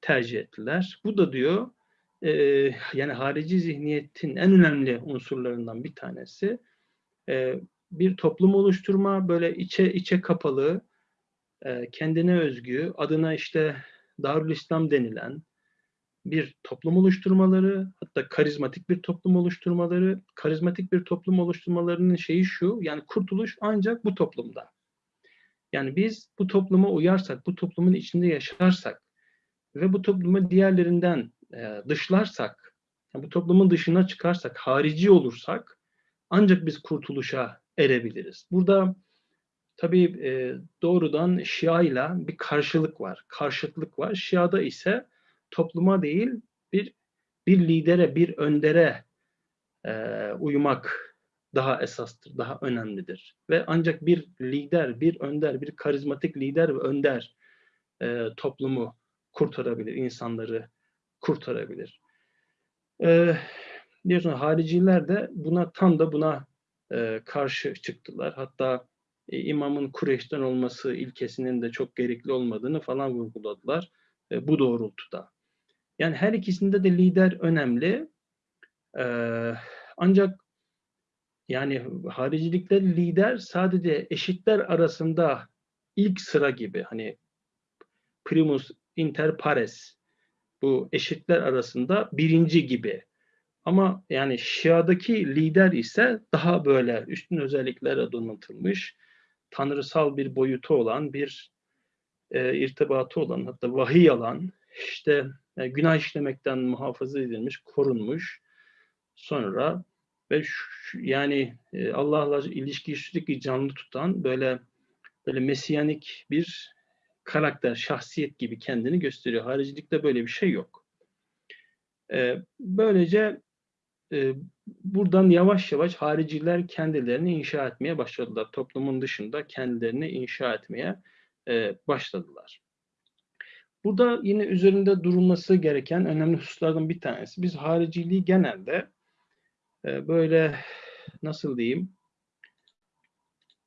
tercih ettiler. Bu da diyor e, yani harici zihniyetin en önemli unsurlarından bir tanesi e, bir toplum oluşturma böyle içe içe kapalı e, kendine özgü adına işte Darül İslam denilen bir toplum oluşturmaları hatta karizmatik bir toplum oluşturmaları karizmatik bir toplum oluşturmalarının şeyi şu yani kurtuluş ancak bu toplumda. Yani biz bu topluma uyarsak, bu toplumun içinde yaşarsak ve bu toplumu diğerlerinden e, dışlarsak, yani bu toplumun dışına çıkarsak, harici olursak ancak biz kurtuluşa erebiliriz. Burada tabii e, doğrudan Şia ile bir karşılık var, karşıtlık var. Şia'da ise topluma değil bir bir lidere, bir öndere e, uymak daha esastır, daha önemlidir. Ve ancak bir lider, bir önder, bir karizmatik lider ve önder e, toplumu kurtarabilir, insanları kurtarabilir. E, biliyorsunuz hariciler de buna tam da buna e, karşı çıktılar. Hatta e, imamın Kureyş'ten olması ilkesinin de çok gerekli olmadığını falan vurguladılar e, bu doğrultuda. Yani her ikisinde de lider önemli. E, ancak yani haricilikte lider sadece eşitler arasında ilk sıra gibi hani primus inter pares bu eşitler arasında birinci gibi. Ama yani Şia'daki lider ise daha böyle üstün özelliklere donatılmış, tanrısal bir boyutu olan, bir e, irtibatı olan, hatta vahiy alan, işte e, günah işlemekten muhafaza edilmiş, korunmuş. Sonra ve şu, yani e, Allah'la ilişkiyi sürekli canlı tutan böyle böyle mesiyanik bir karakter, şahsiyet gibi kendini gösteriyor. Haricilikte böyle bir şey yok. E, böylece e, buradan yavaş yavaş hariciler kendilerini inşa etmeye başladılar. Toplumun dışında kendilerini inşa etmeye e, başladılar. Burada yine üzerinde durulması gereken önemli hususlardan bir tanesi. Biz hariciliği genelde e, böyle nasıl diyeyim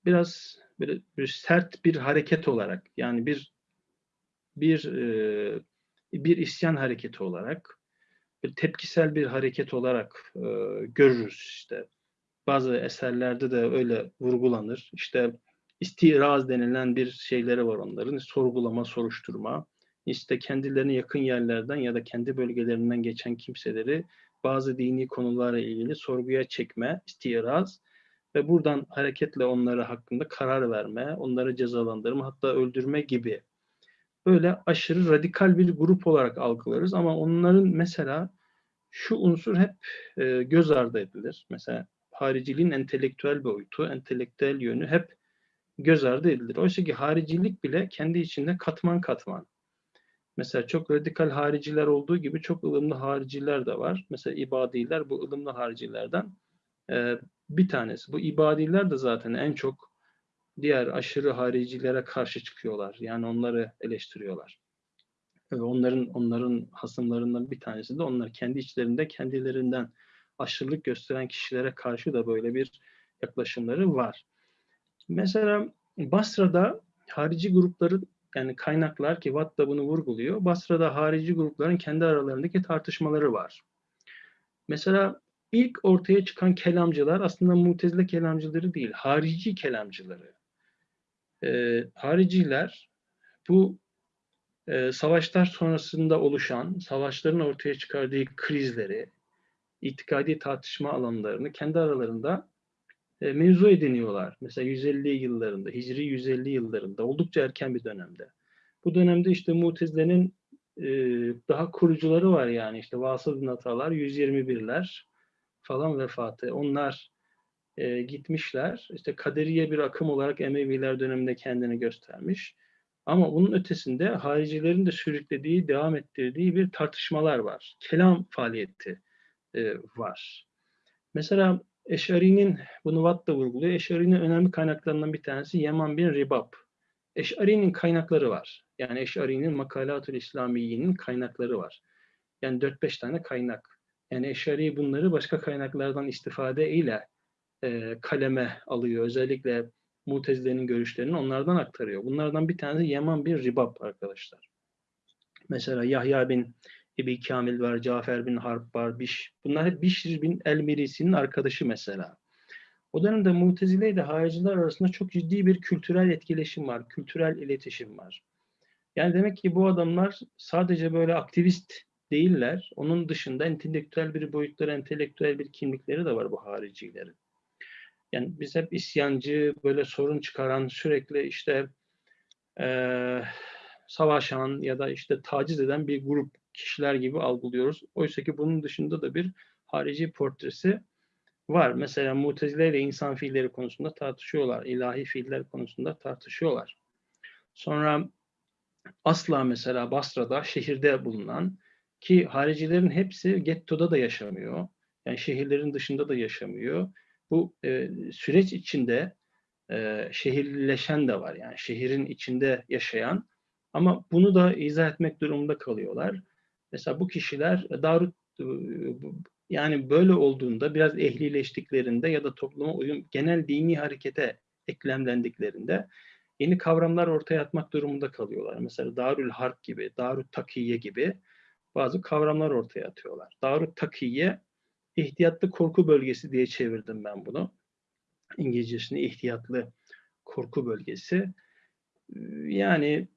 biraz böyle bir sert bir hareket olarak yani bir bir bir isyan hareketi olarak tepkisel bir hareket olarak e, görürüz işte. Bazı eserlerde de öyle vurgulanır. İşte istiraz denilen bir şeyleri var onların. Sorgulama, soruşturma. İşte kendilerine yakın yerlerden ya da kendi bölgelerinden geçen kimseleri bazı dini konularla ilgili sorguya çekme, istiraz ve buradan hareketle onları hakkında karar verme, onları cezalandırma hatta öldürme gibi böyle aşırı radikal bir grup olarak algılarız ama onların mesela şu unsur hep e, göz ardı edilir. Mesela hariciliğin entelektüel boyutu, entelektüel yönü hep göz ardı edilir. Oysa ki haricilik bile kendi içinde katman katman. Mesela çok radikal hariciler olduğu gibi çok ılımlı hariciler de var. Mesela ibadiler bu ılımlı haricilerden e, bir tanesi. Bu ibadiler de zaten en çok diğer aşırı haricilere karşı çıkıyorlar. Yani onları eleştiriyorlar. Ve onların onların hasımlarından bir tanesi de onlar kendi içlerinde kendilerinden aşırılık gösteren kişilere karşı da böyle bir yaklaşımları var. Mesela Basra'da harici grupların yani kaynaklar ki Watt da bunu vurguluyor. Basra'da harici grupların kendi aralarındaki tartışmaları var. Mesela ilk ortaya çıkan kelamcılar aslında mutezile kelamcıları değil, harici kelamcıları. Ee, hariciler bu e, savaşlar sonrasında oluşan, savaşların ortaya çıkardığı krizleri, itikadi tartışma alanlarını kendi aralarında e, mevzu ediniyorlar. Mesela 150 yıllarında, Hicri 150 yıllarında, oldukça erken bir dönemde. Bu dönemde işte Mutezile'nin e, daha kurucuları var yani işte Vasıl bin Atalar, 121'ler falan vefatı. Onlar e, gitmişler. İşte Kaderiye bir akım olarak Emeviler döneminde kendini göstermiş. Ama bunun ötesinde haricilerin de sürüklediği, devam ettirdiği bir tartışmalar var. Kelam faaliyeti e, var. Mesela Eşari'nin, bunu Watt da vurguluyor, Eşari'nin önemli kaynaklarından bir tanesi Yaman bin Ribab. Eşari'nin kaynakları var. Yani Eşari'nin Makalatül İslamiye'nin kaynakları var. Yani 4-5 tane kaynak. Yani Eşari bunları başka kaynaklardan istifade ile e, kaleme alıyor. Özellikle Mutezile'nin görüşlerini onlardan aktarıyor. Bunlardan bir tanesi Yaman bin Ribab arkadaşlar. Mesela Yahya bin Ebi Kamil var, Cafer bin Harp var, Biş. Bunlar hep Bişr bin El-Mirisi'nin arkadaşı mesela. O dönemde Mutezile ile hariciler arasında çok ciddi bir kültürel etkileşim var, kültürel iletişim var. Yani demek ki bu adamlar sadece böyle aktivist değiller. Onun dışında entelektüel bir boyutları, entelektüel bir kimlikleri de var bu haricilerin. Yani biz hep isyancı, böyle sorun çıkaran, sürekli işte e, savaşan ya da işte taciz eden bir grup kişiler gibi algılıyoruz. Oysa ki bunun dışında da bir harici portresi var. Mesela Mutezile ile insan fiilleri konusunda tartışıyorlar. ilahi fiiller konusunda tartışıyorlar. Sonra asla mesela Basra'da şehirde bulunan ki haricilerin hepsi gettoda da yaşamıyor. Yani şehirlerin dışında da yaşamıyor. Bu e, süreç içinde e, şehirleşen de var. Yani şehrin içinde yaşayan ama bunu da izah etmek durumunda kalıyorlar. Mesela bu kişiler Darut yani böyle olduğunda biraz ehlileştiklerinde ya da topluma uyum genel dini harekete eklemlendiklerinde yeni kavramlar ortaya atmak durumunda kalıyorlar. Mesela Darül Harp gibi, Darül Takiye gibi bazı kavramlar ortaya atıyorlar. Darül Takiye ihtiyatlı korku bölgesi diye çevirdim ben bunu. İngilizcesini ihtiyatlı korku bölgesi. Yani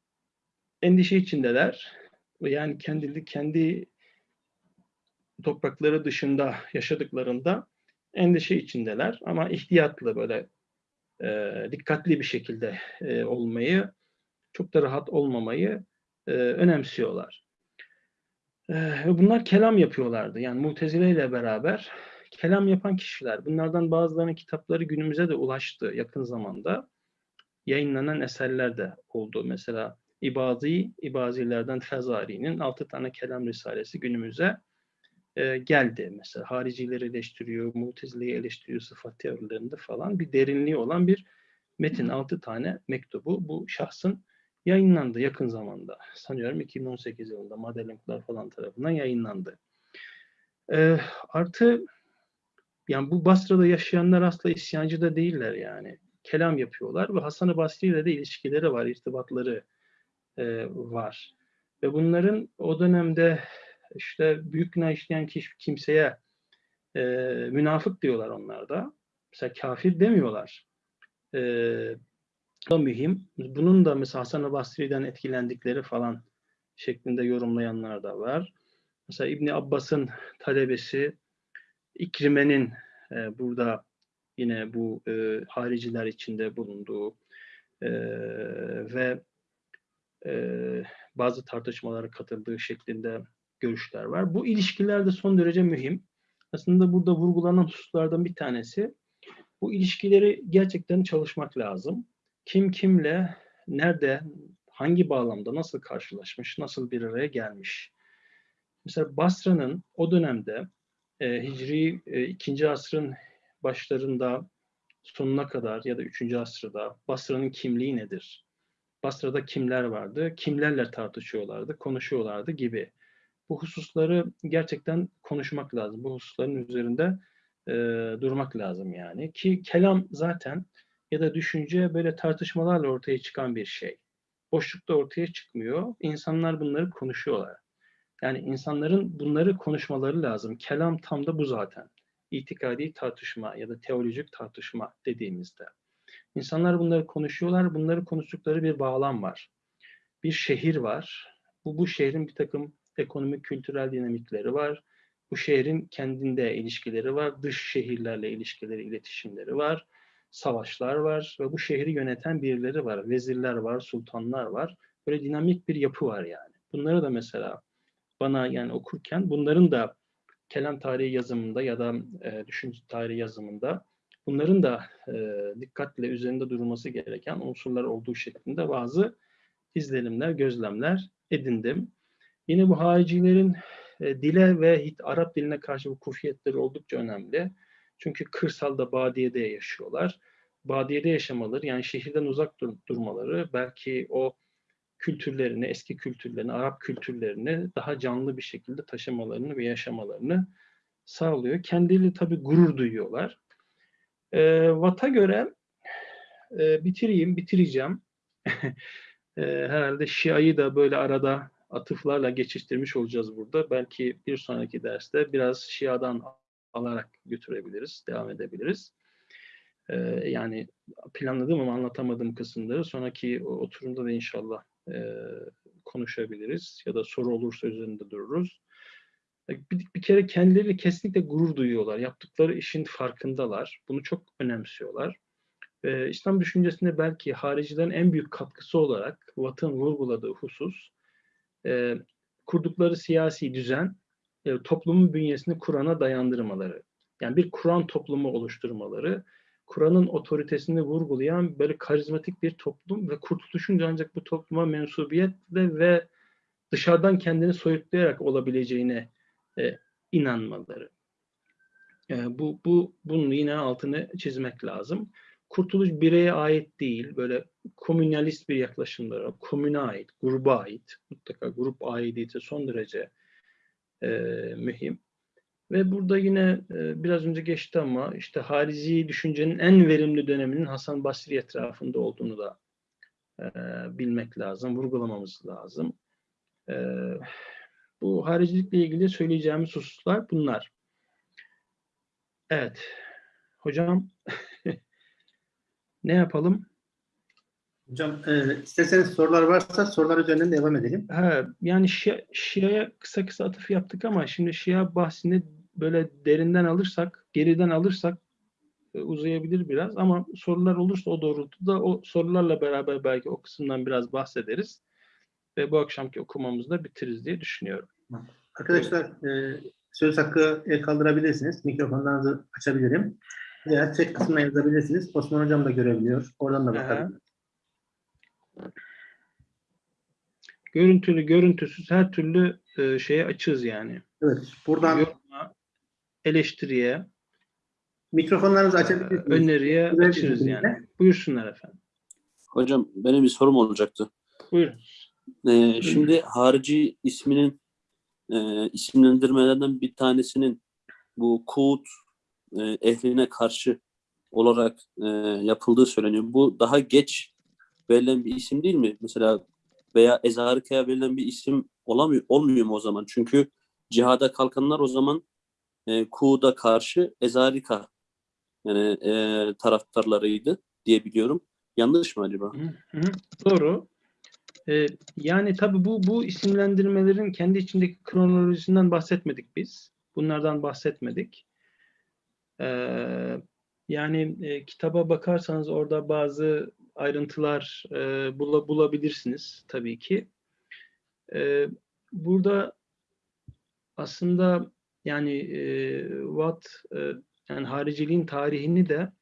endişe içindeler. Yani kendi kendi toprakları dışında yaşadıklarında endişe içindeler ama ihtiyatlı böyle e, dikkatli bir şekilde e, olmayı, çok da rahat olmamayı e, önemsiyorlar. E, ve bunlar kelam yapıyorlardı. Yani Mutezile ile beraber kelam yapan kişiler. Bunlardan bazılarının kitapları günümüze de ulaştı yakın zamanda. Yayınlanan eserler de oldu. Mesela İbazi, İbazilerden Fezari'nin altı tane kelam risalesi günümüze e, geldi. Mesela haricileri eleştiriyor, mutezileyi eleştiriyor sıfat teorilerinde falan bir derinliği olan bir metin. Altı tane mektubu bu şahsın yayınlandı yakın zamanda. Sanıyorum 2018 yılında Madeleine falan tarafından yayınlandı. E, artı yani bu Basra'da yaşayanlar asla isyancı da değiller yani. Kelam yapıyorlar ve Hasan-ı Basri ile de ilişkileri var, irtibatları e, var. Ve bunların o dönemde işte büyük günah işleyen kimseye e, münafık diyorlar onlar da. Mesela kafir demiyorlar. E, da mühim. Bunun da mesela Hasan-ı Basri'den etkilendikleri falan şeklinde yorumlayanlar da var. Mesela İbni Abbas'ın talebesi İkrime'nin e, burada yine bu e, hariciler içinde bulunduğu e, ve e, bazı tartışmalara katıldığı şeklinde görüşler var. Bu ilişkiler de son derece mühim. Aslında burada vurgulanan hususlardan bir tanesi bu ilişkileri gerçekten çalışmak lazım. Kim kimle, nerede, hangi bağlamda, nasıl karşılaşmış, nasıl bir araya gelmiş. Mesela Basra'nın o dönemde e, Hicri e, 2. asrın başlarında sonuna kadar ya da 3. asırda Basra'nın kimliği nedir? Basra'da kimler vardı? Kimlerle tartışıyorlardı, konuşuyorlardı gibi bu hususları gerçekten konuşmak lazım. Bu hususların üzerinde e, durmak lazım yani. Ki kelam zaten ya da düşünce böyle tartışmalarla ortaya çıkan bir şey. Boşlukta ortaya çıkmıyor. İnsanlar bunları konuşuyorlar. Yani insanların bunları konuşmaları lazım. Kelam tam da bu zaten. İtikadi tartışma ya da teolojik tartışma dediğimizde. İnsanlar bunları konuşuyorlar. Bunları konuştukları bir bağlam var. Bir şehir var. Bu, bu şehrin bir takım ekonomik, kültürel dinamikleri var. Bu şehrin kendinde ilişkileri var. Dış şehirlerle ilişkileri, iletişimleri var. Savaşlar var ve bu şehri yöneten birileri var. Vezirler var, sultanlar var. Böyle dinamik bir yapı var yani. Bunları da mesela bana yani okurken bunların da kelam tarihi yazımında ya da e, düşünce tarihi yazımında bunların da e, dikkatle üzerinde durulması gereken unsurlar olduğu şeklinde bazı izlenimler, gözlemler edindim. Yine bu haricilerin e, dile ve hit, Arap diline karşı bu kufiyetleri oldukça önemli. Çünkü kırsalda, badiyede yaşıyorlar. Badiyede yaşamaları, yani şehirden uzak dur durmaları belki o kültürlerini, eski kültürlerini, Arap kültürlerini daha canlı bir şekilde taşımalarını ve yaşamalarını sağlıyor. Kendileri tabii gurur duyuyorlar. E, Watt'a göre e, bitireyim, bitireceğim. *laughs* e, herhalde Şia'yı da böyle arada atıflarla geçiştirmiş olacağız burada. Belki bir sonraki derste biraz Şia'dan alarak götürebiliriz, devam edebiliriz. Ee, yani planladığım ama anlatamadığım kısımları sonraki oturumda da inşallah e, konuşabiliriz ya da soru olursa üzerinde dururuz. Bir, bir kere kendileri kesinlikle gurur duyuyorlar. Yaptıkları işin farkındalar. Bunu çok önemsiyorlar. e, İslam düşüncesinde belki haricilerin en büyük katkısı olarak Watt'ın vurguladığı husus e, kurdukları siyasi düzen e, toplumun bünyesini Kur'an'a dayandırmaları. Yani bir Kur'an toplumu oluşturmaları, Kur'an'ın otoritesini vurgulayan böyle karizmatik bir toplum ve kurtuluşun ancak bu topluma mensubiyetle ve dışarıdan kendini soyutlayarak olabileceğine e, inanmaları. E, bu, bu bunun yine altını çizmek lazım. Kurtuluş bireye ait değil, böyle komünalist bir yaklaşımlara, komüne ait, gruba ait, mutlaka grup aidiyeti son derece e, mühim. Ve burada yine e, biraz önce geçti ama işte harici düşüncenin en verimli döneminin Hasan Basri etrafında olduğunu da e, bilmek lazım, vurgulamamız lazım. E, bu haricilikle ilgili söyleyeceğimiz hususlar bunlar. Evet. Hocam *laughs* ne yapalım? Hocam e, isterseniz sorular varsa sorular üzerinden devam edelim. Ha, yani Şia, Şia'ya kısa kısa atıf yaptık ama şimdi Şia bahsini böyle derinden alırsak, geriden alırsak e, uzayabilir biraz ama sorular olursa o doğrultuda o sorularla beraber belki o kısımdan biraz bahsederiz ve bu akşamki okumamızı da bitiririz diye düşünüyorum. Arkadaşlar e, söz hakkı el kaldırabilirsiniz. Mikrofonlarınızı açabilirim. Veya chat kısmına yazabilirsiniz. Osman Hocam da görebiliyor. Oradan da Aha. Görüntülü, görüntüsüz her türlü e, şeye açığız yani. Evet. Buradan Yoruma, eleştiriye, mikrofonlarınızı e, açabilirsiniz. öneriye şekilde. yani. Buyursunlar efendim. Hocam benim bir sorum olacaktı. Buyurun. Ee, şimdi harici isminin e, isimlendirmelerden bir tanesinin bu Kuğut e, ehline karşı olarak e, yapıldığı söyleniyor. Bu daha geç verilen bir isim değil mi? Mesela veya Ezarika'ya verilen bir isim olamıyor, olmuyor mu o zaman? Çünkü cihada kalkanlar o zaman e, Kuğut'a karşı Ezarika yani e, taraftarlarıydı diye biliyorum. Yanlış mı acaba? Hı hı, Doğru. Ee, yani tabii bu bu isimlendirmelerin kendi içindeki kronolojisinden bahsetmedik biz. Bunlardan bahsetmedik. Ee, yani e, kitaba bakarsanız orada bazı ayrıntılar e, bula- bulabilirsiniz tabii ki. Ee, burada aslında yani e, Watt e, yani hariciliğin tarihini de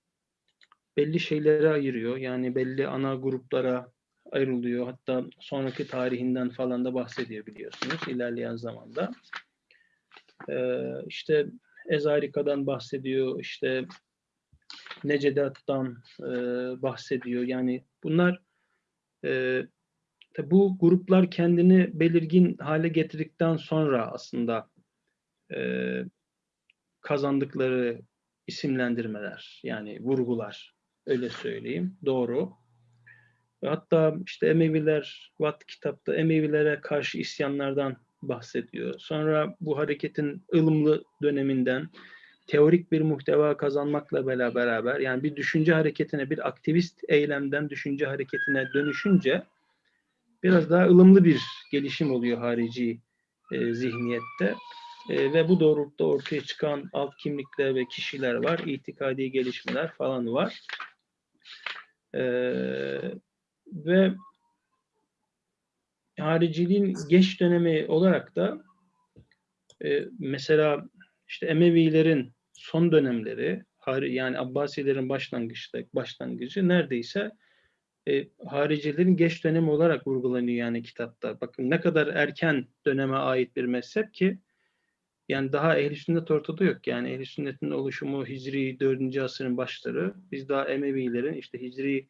belli şeylere ayırıyor. Yani belli ana gruplara ayrılıyor. Hatta sonraki tarihinden falan da bahsediyor biliyorsunuz ilerleyen zamanda. Ee, işte Ezarika'dan bahsediyor, işte Necedat'tan e, bahsediyor. Yani bunlar e, bu gruplar kendini belirgin hale getirdikten sonra aslında e, kazandıkları isimlendirmeler yani vurgular öyle söyleyeyim. Doğru. Hatta işte Emeviler, Watt kitapta Emevilere karşı isyanlardan bahsediyor. Sonra bu hareketin ılımlı döneminden teorik bir muhteva kazanmakla beraber yani bir düşünce hareketine, bir aktivist eylemden düşünce hareketine dönüşünce biraz daha ılımlı bir gelişim oluyor harici e, zihniyette. E, ve bu doğrultuda ortaya çıkan alt kimlikler ve kişiler var, itikadi gelişmeler falan var. E, ve hariciliğin geç dönemi olarak da e, mesela işte Emevilerin son dönemleri yani Abbasilerin başlangıçta başlangıcı neredeyse e, haricilerin geç dönemi olarak vurgulanıyor yani kitapta. Bakın ne kadar erken döneme ait bir mezhep ki yani daha ehl sünnet ortada yok. Yani ehl sünnetin oluşumu Hicri 4. asırın başları. Biz daha Emevilerin işte Hicri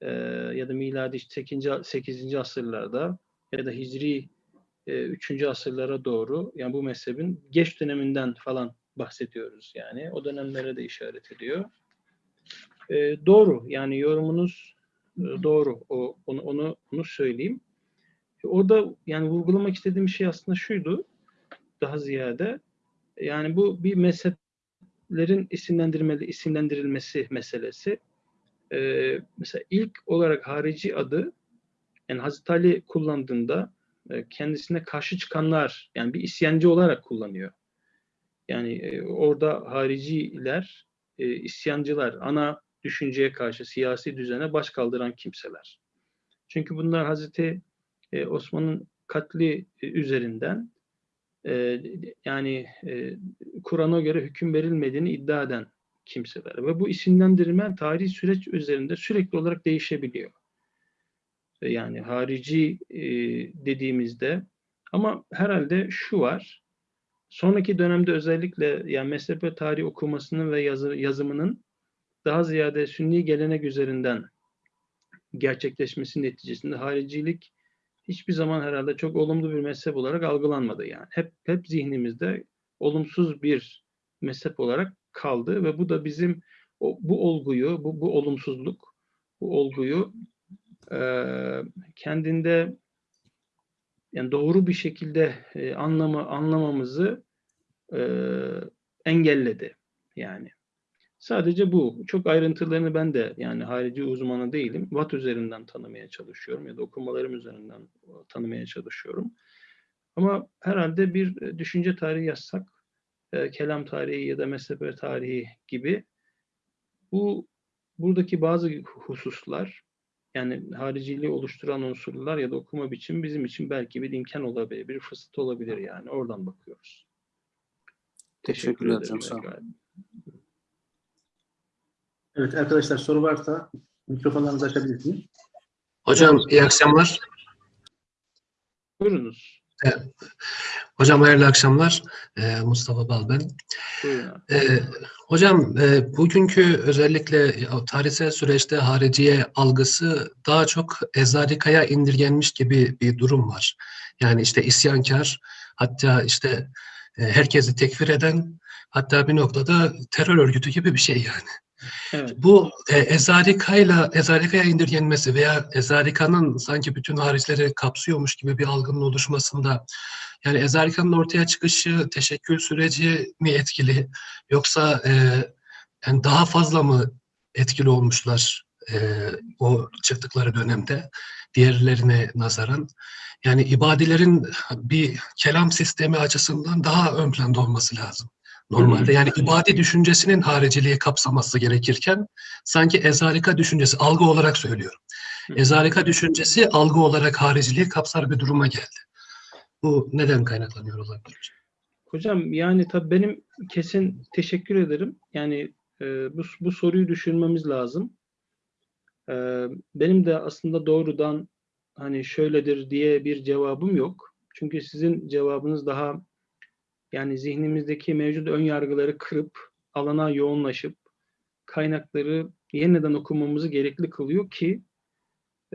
e, ya da miladi işte 8. 8. asırlarda ya da Hicri e, 3. asırlara doğru yani bu mezhebin geç döneminden falan bahsediyoruz yani. O dönemlere de işaret ediyor. E, doğru yani yorumunuz e, doğru. O onu onu onu söyleyeyim. E, Orada yani vurgulamak istediğim şey aslında şuydu daha ziyade yani bu bir mezheplerin isimlendirmeli isimlendirilmesi meselesi. Ee, mesela ilk olarak harici adı yani Hazreti Ali kullandığında e, kendisine karşı çıkanlar yani bir isyancı olarak kullanıyor. Yani e, orada hariciler, e, isyancılar ana düşünceye karşı, siyasi düzene baş kaldıran kimseler. Çünkü bunlar Hazreti e, Osman'ın katli e, üzerinden e, yani e, Kur'an'a göre hüküm verilmediğini iddia eden kimseler. Ve bu isimlendirme tarihi süreç üzerinde sürekli olarak değişebiliyor. E, Yani harici e, dediğimizde ama herhalde şu var. Sonraki dönemde özellikle yani mezhep tarihi okumasının ve yazı, yazımının daha ziyade sünni gelenek üzerinden gerçekleşmesi neticesinde haricilik hiçbir zaman herhalde çok olumlu bir mezhep olarak algılanmadı yani. Hep hep zihnimizde olumsuz bir mezhep olarak kaldı ve bu da bizim bu olguyu, bu, bu olumsuzluk, bu olguyu eee, kendinde yani doğru bir şekilde e, anlama anlamamızı e, engelledi yani. Sadece bu. Çok ayrıntılarını ben de yani harici uzmanı değilim. Watt üzerinden tanımaya çalışıyorum ya da okumalarım üzerinden tanımaya çalışıyorum. Ama herhalde bir e, düşünce tarihi yazsak, e, kelam tarihi ya da mezhep tarihi gibi bu buradaki bazı hususlar yani hariciliği oluşturan unsurlar ya da okuma biçimi bizim için belki bir imkan olabilir, bir fırsat olabilir yani. Oradan bakıyoruz. Teşekkür Teşekkürler ederim. sağ olun. Evet arkadaşlar soru varsa mikrofonlarınızı açabilirsiniz. Hocam iyi akşamlar. Buyurunuz. Hocam hayırlı akşamlar. Ee, Mustafa Bal ben. Ee, hocam e, bugünkü özellikle tarihsel süreçte hariciye algısı daha çok ezarikaya indirgenmiş gibi bir durum var. Yani işte isyankar, hatta işte e, herkesi tekfir eden, hatta bir noktada terör örgütü gibi bir şey yani. Bu e, ezarikayla ezarikaya indirgenmesi veya ezarikanın sanki bütün hariçleri kapsıyormuş gibi bir algının oluşmasında yani ezarikanın ortaya çıkışı teşekkül süreci mi etkili yoksa e, yani daha fazla mı etkili olmuşlar e, o çıktıkları dönemde diğerlerine nazaran? Yani ibadilerin bir kelam sistemi açısından daha ön planda olması lazım. Normalde yani ibadi düşüncesinin hariciliği kapsaması gerekirken sanki ezarika düşüncesi, algı olarak söylüyorum. Hı. Ezarika düşüncesi algı olarak hariciliği kapsar bir duruma geldi. Bu neden kaynaklanıyor olabilir? Hocam yani tabii benim kesin teşekkür ederim. Yani e, bu, bu soruyu düşünmemiz lazım. E, benim de aslında doğrudan hani şöyledir diye bir cevabım yok. Çünkü sizin cevabınız daha yani zihnimizdeki mevcut ön yargıları kırıp alana yoğunlaşıp kaynakları yeniden okumamızı gerekli kılıyor ki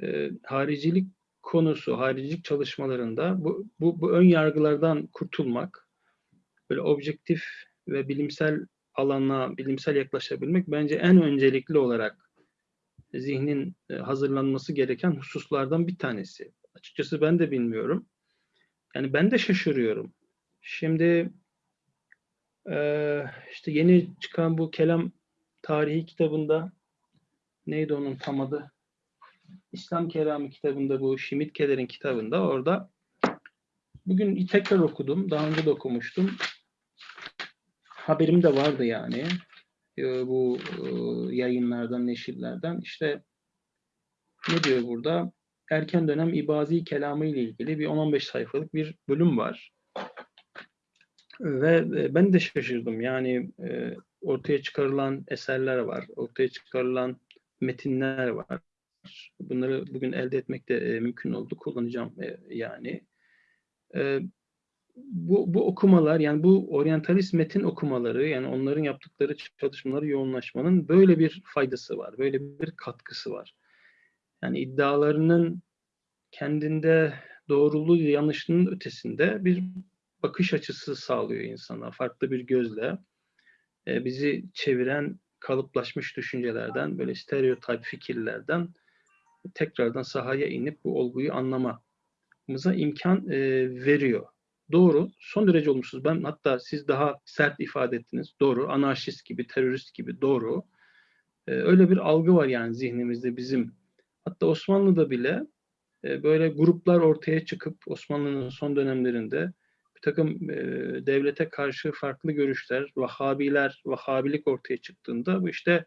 e, haricilik konusu, haricilik çalışmalarında bu, bu, bu ön yargılardan kurtulmak, böyle objektif ve bilimsel alana, bilimsel yaklaşabilmek bence en öncelikli olarak zihnin e, hazırlanması gereken hususlardan bir tanesi. Açıkçası ben de bilmiyorum. Yani ben de şaşırıyorum. Şimdi eee, işte yeni çıkan bu kelam tarihi kitabında neydi onun tam adı? İslam Kelamı kitabında bu Şimit Keder'in kitabında orada bugün tekrar okudum. Daha önce de okumuştum. Haberim de vardı yani. Ee, bu e, yayınlardan, neşirlerden. İşte ne diyor burada? Erken dönem ibazi kelamı ile ilgili bir 10-15 sayfalık bir bölüm var. Ve e, ben de şaşırdım. Yani e, ortaya çıkarılan eserler var. Ortaya çıkarılan metinler var. Bunları bugün elde etmek de e, mümkün oldu. Kullanacağım e, yani. E, bu, bu okumalar yani bu oryantalist metin okumaları yani onların yaptıkları çalışmaları yoğunlaşmanın böyle bir faydası var. Böyle bir katkısı var. Yani iddialarının kendinde doğruluğu yanlışının ötesinde bir bakış açısı sağlıyor insana. Farklı bir gözle e, bizi çeviren kalıplaşmış düşüncelerden, böyle stereotip fikirlerden tekrardan sahaya inip bu olguyu anlamamıza imkan e, veriyor. Doğru, son derece olumsuz. Ben hatta siz daha sert ifade ettiniz. Doğru, anarşist gibi, terörist gibi doğru. E, öyle bir algı var yani zihnimizde bizim. Hatta Osmanlı'da bile e, böyle gruplar ortaya çıkıp Osmanlı'nın son dönemlerinde takım e, devlete karşı farklı görüşler, Vahabiler, Vahabilik ortaya çıktığında bu işte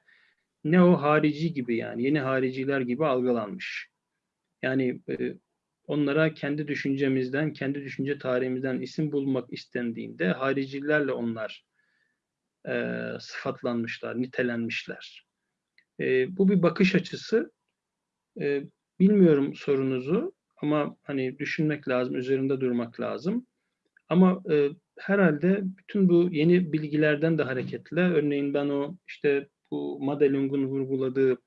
ne o harici gibi yani yeni hariciler gibi algılanmış. Yani e, onlara kendi düşüncemizden, kendi düşünce tarihimizden isim bulmak istendiğinde haricilerle onlar e, sıfatlanmışlar, nitelenmişler. E, bu bir bakış açısı. E, bilmiyorum sorunuzu ama hani düşünmek lazım, üzerinde durmak lazım. Ama e, herhalde bütün bu yeni bilgilerden de hareketle, örneğin ben o işte bu Madelung'un vurguladığı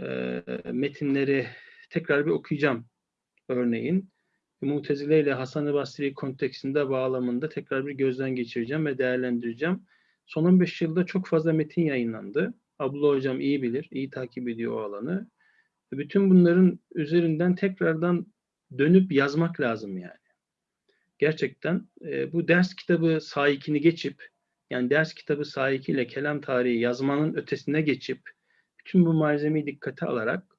e, metinleri tekrar bir okuyacağım örneğin. Mutezile ile Hasan-ı Basri konteksinde bağlamında tekrar bir gözden geçireceğim ve değerlendireceğim. Son 15 yılda çok fazla metin yayınlandı. Abdullah Hocam iyi bilir, iyi takip ediyor o alanı. Bütün bunların üzerinden tekrardan dönüp yazmak lazım yani. Gerçekten e, bu ders kitabı sahikini geçip, yani ders kitabı sahikiyle kelam tarihi yazmanın ötesine geçip, bütün bu malzemeyi dikkate alarak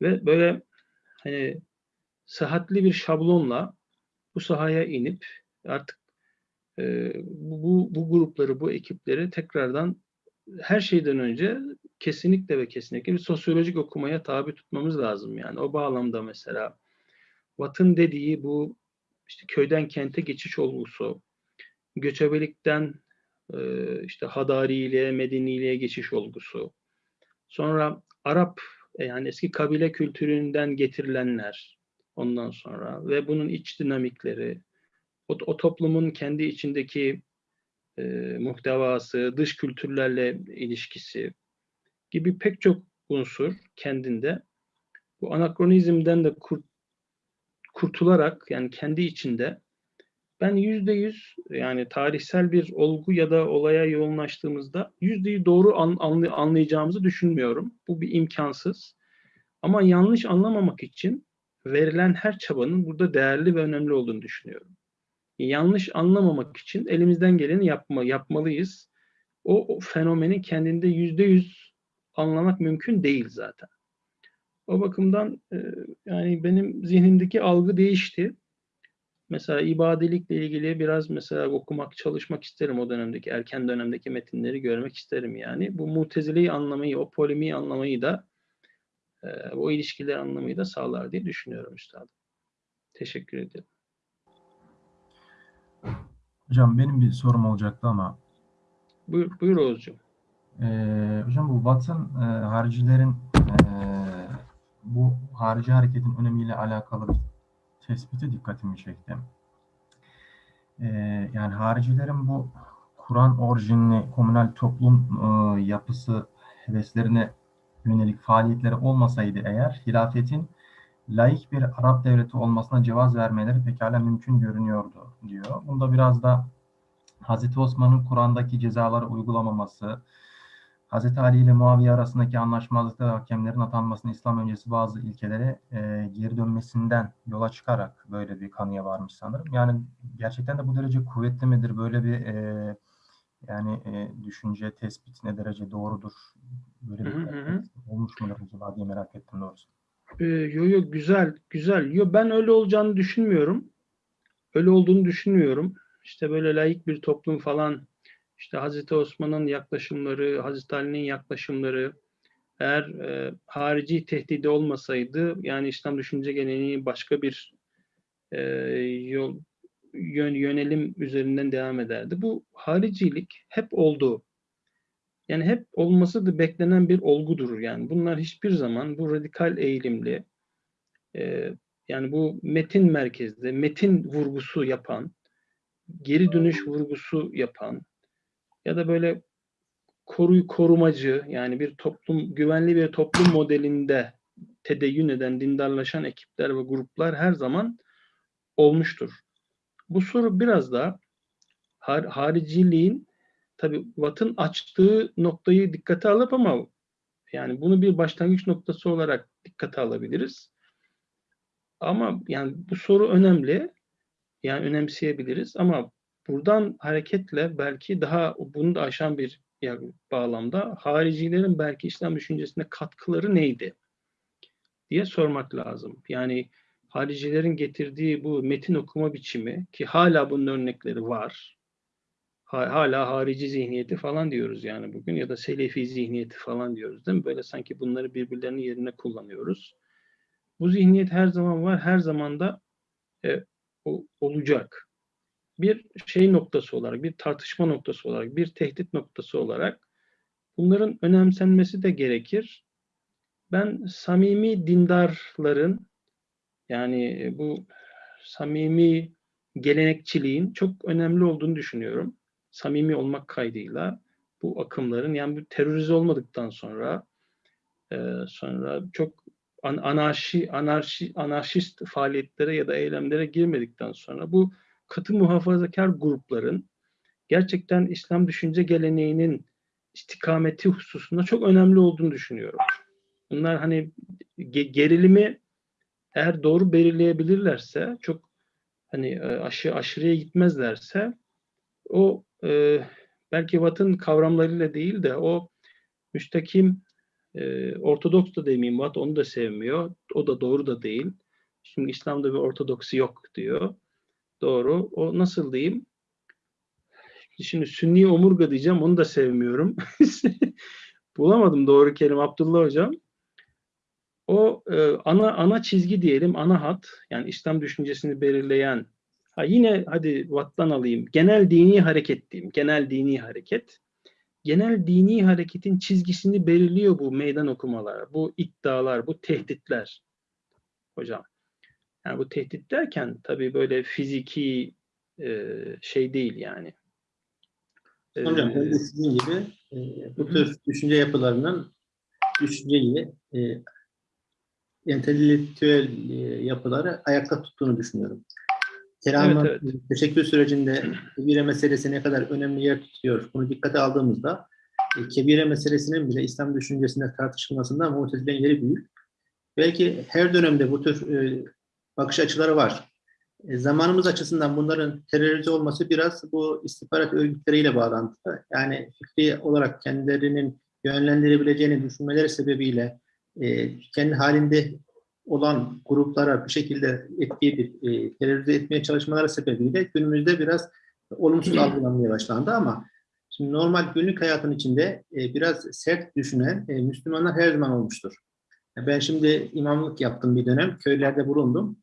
ve böyle hani sıhhatli bir şablonla bu sahaya inip artık e, bu, bu grupları, bu ekipleri tekrardan her şeyden önce kesinlikle ve kesinlikle bir sosyolojik okumaya tabi tutmamız lazım. Yani o bağlamda mesela Watt'ın dediği bu işte köyden kente geçiş olgusu, göçebelikten e, işte Hadariliğe, Mediniliğe geçiş olgusu, sonra Arap e, yani eski kabile kültüründen getirilenler ondan sonra ve bunun iç dinamikleri, o, o toplumun kendi içindeki e, muhtevası, dış kültürlerle ilişkisi gibi pek çok unsur kendinde. Bu anakronizmden de kurt, kurtularak yani kendi içinde ben yüzde yüz yani tarihsel bir olgu ya da olaya yoğunlaştığımızda yüzdeyi doğru an, anlay, anlayacağımızı düşünmüyorum. Bu bir imkansız. Ama yanlış anlamamak için verilen her çabanın burada değerli ve önemli olduğunu düşünüyorum. Yanlış anlamamak için elimizden geleni yapma, yapmalıyız. O, o fenomenin kendinde yüzde yüz anlamak mümkün değil zaten. O bakımdan e, yani benim zihnimdeki algı değişti. Mesela ibadelikle ilgili biraz mesela okumak, çalışmak isterim o dönemdeki, erken dönemdeki metinleri görmek isterim yani. Bu mutezileyi anlamayı, o polemiği anlamayı da e, o ilişkileri anlamayı da sağlar diye düşünüyorum üstadım. Teşekkür ederim. Hocam benim bir sorum olacaktı ama Buyur, buyur Oğuzcuğum. Ee, hocam bu Watt'ın e, haricilerin bu harici hareketin önemiyle alakalı bir tespiti dikkatimi çekti. Ee, yani haricilerin bu Kur'an orijinli komünel toplum e, yapısı heveslerine yönelik faaliyetleri olmasaydı eğer hilafetin laik bir Arap devleti olmasına cevaz vermeleri pekala mümkün görünüyordu diyor. Bunda biraz da Hazreti Osman'ın Kur'an'daki cezaları uygulamaması, Hazreti Ali ile Muaviye arasındaki anlaşmazlıkta hakemlerin atanmasını İslam öncesi bazı ilkelere e, geri dönmesinden yola çıkarak böyle bir kanıya varmış sanırım. Yani gerçekten de bu derece kuvvetli midir? Böyle bir e, yani e, düşünce, tespit ne derece doğrudur? Böyle bir Hı hı olmuş mudur acaba diye merak ettim doğrusu. Ee, yo yo güzel güzel. Yo ben öyle olacağını düşünmüyorum. Öyle olduğunu düşünmüyorum. İşte böyle laik bir toplum falan işte Hazreti Osman'ın yaklaşımları, Hazreti Ali'nin yaklaşımları eğer e, harici tehdidi olmasaydı yani İslam düşünce geleneği başka bir e, yol yön, yönelim üzerinden devam ederdi. Bu haricilik hep oldu. Yani hep olması da beklenen bir olgudur. Yani bunlar hiçbir zaman bu radikal eğilimli e, yani bu metin merkezde metin vurgusu yapan geri dönüş vurgusu yapan ya da böyle koruy korumacı yani bir toplum güvenli bir toplum modelinde tedeyyün eden dindarlaşan ekipler ve gruplar her zaman olmuştur. Bu soru biraz da har hariciliğin tabi Watt'ın açtığı noktayı dikkate alıp ama yani bunu bir başlangıç noktası olarak dikkate alabiliriz. Ama yani bu soru önemli. Yani önemseyebiliriz ama buradan hareketle belki daha bunu da aşan bir bağlamda haricilerin belki İslam düşüncesine katkıları neydi diye sormak lazım. Yani haricilerin getirdiği bu metin okuma biçimi ki hala bunun örnekleri var. Ha- hala harici zihniyeti falan diyoruz yani bugün ya da selefi zihniyeti falan diyoruz değil mi? Böyle sanki bunları birbirlerinin yerine kullanıyoruz. Bu zihniyet her zaman var, her zaman da e, olacak. Bir şey noktası olarak, bir tartışma noktası olarak, bir tehdit noktası olarak bunların önemsenmesi de gerekir. Ben samimi dindarların yani bu samimi gelenekçiliğin çok önemli olduğunu düşünüyorum. Samimi olmak kaydıyla bu akımların yani bu terörize olmadıktan sonra e, sonra çok an- anarşi anarşi anarşist faaliyetlere ya da eylemlere girmedikten sonra bu katı muhafazakar grupların gerçekten İslam düşünce geleneğinin istikameti hususunda çok önemli olduğunu düşünüyorum. Bunlar hani ge- gerilimi eğer doğru belirleyebilirlerse çok hani e, aşı aşırıya gitmezlerse o e, belki Watt'ın kavramlarıyla değil de o müstakim e, Ortodoks da demeyeyim Watt onu da sevmiyor. O da doğru da değil. Şimdi İslam'da bir ortodoksi yok diyor. Doğru. O nasıl diyeyim? Şimdi Sünni omurga diyeceğim. Onu da sevmiyorum. *laughs* Bulamadım doğru kelime Abdullah Hocam. O e, ana ana çizgi diyelim, ana hat yani İslam düşüncesini belirleyen ha yine hadi Watt'tan alayım. Genel dini hareket diyeyim. Genel dini hareket. Genel dini hareketin çizgisini belirliyor bu meydan okumalar, bu iddialar, bu tehditler. Hocam. Yani bu tehdit derken tabii böyle fiziki e, şey değil yani. Hocam ben de sizin gibi e, bu tür düşünce yapılarının düşünceyi e, entelektüel e, yapıları ayakta tuttuğunu düşünüyorum. Keram'ın Evet, teşekkür sürecinde kebire meselesi ne kadar önemli yer tutuyor bunu dikkate aldığımızda e, kebire meselesinin bile İslam düşüncesinde tartışılmasında mutezilerin yeri büyük. Belki her dönemde bu tür e, bakış açıları var. E, zamanımız açısından bunların terörize olması biraz bu istihbarat örgütleriyle bağlantılı. Yani fikri olarak kendilerinin yönlendirebileceğini düşünmeleri sebebiyle e, kendi halinde olan gruplara bir şekilde etki edip e, terörize etmeye çalışmaları sebebiyle günümüzde biraz olumsuz algılanmaya başlandı ama şimdi normal günlük hayatın içinde e, biraz sert düşünen e, Müslümanlar her zaman olmuştur. Ben şimdi imamlık yaptım bir dönem, köylerde bulundum.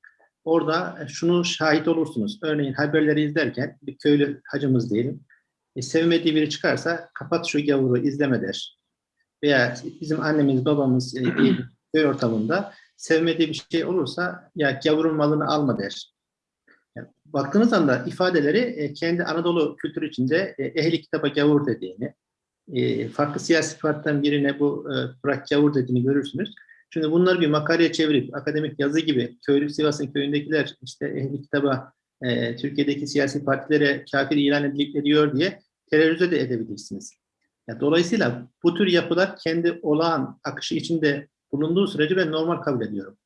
Orada şunu şahit olursunuz. Örneğin haberleri izlerken bir köylü hacımız diyelim. E, sevmediği biri çıkarsa kapat şu gavuru izleme der. Veya bizim annemiz babamız e, *clears throat* bir köy ortamında sevmediği bir şey olursa ya gavurun malını alma der. Yani baktığınız anda ifadeleri e, kendi Anadolu kültürü içinde e, ehli kitaba gavur dediğini, e, farklı siyasi partiden birine bu e, bırak gavur dediğini görürsünüz. Şimdi bunları bir makaleye çevirip akademik yazı gibi köylü Sivas'ın köyündekiler işte ehli kitaba e, Türkiye'deki siyasi partilere kafir ilan ediliyor diye terörize de edebilirsiniz. Yani dolayısıyla bu tür yapılar kendi olağan akışı içinde bulunduğu sürece ben normal kabul ediyorum.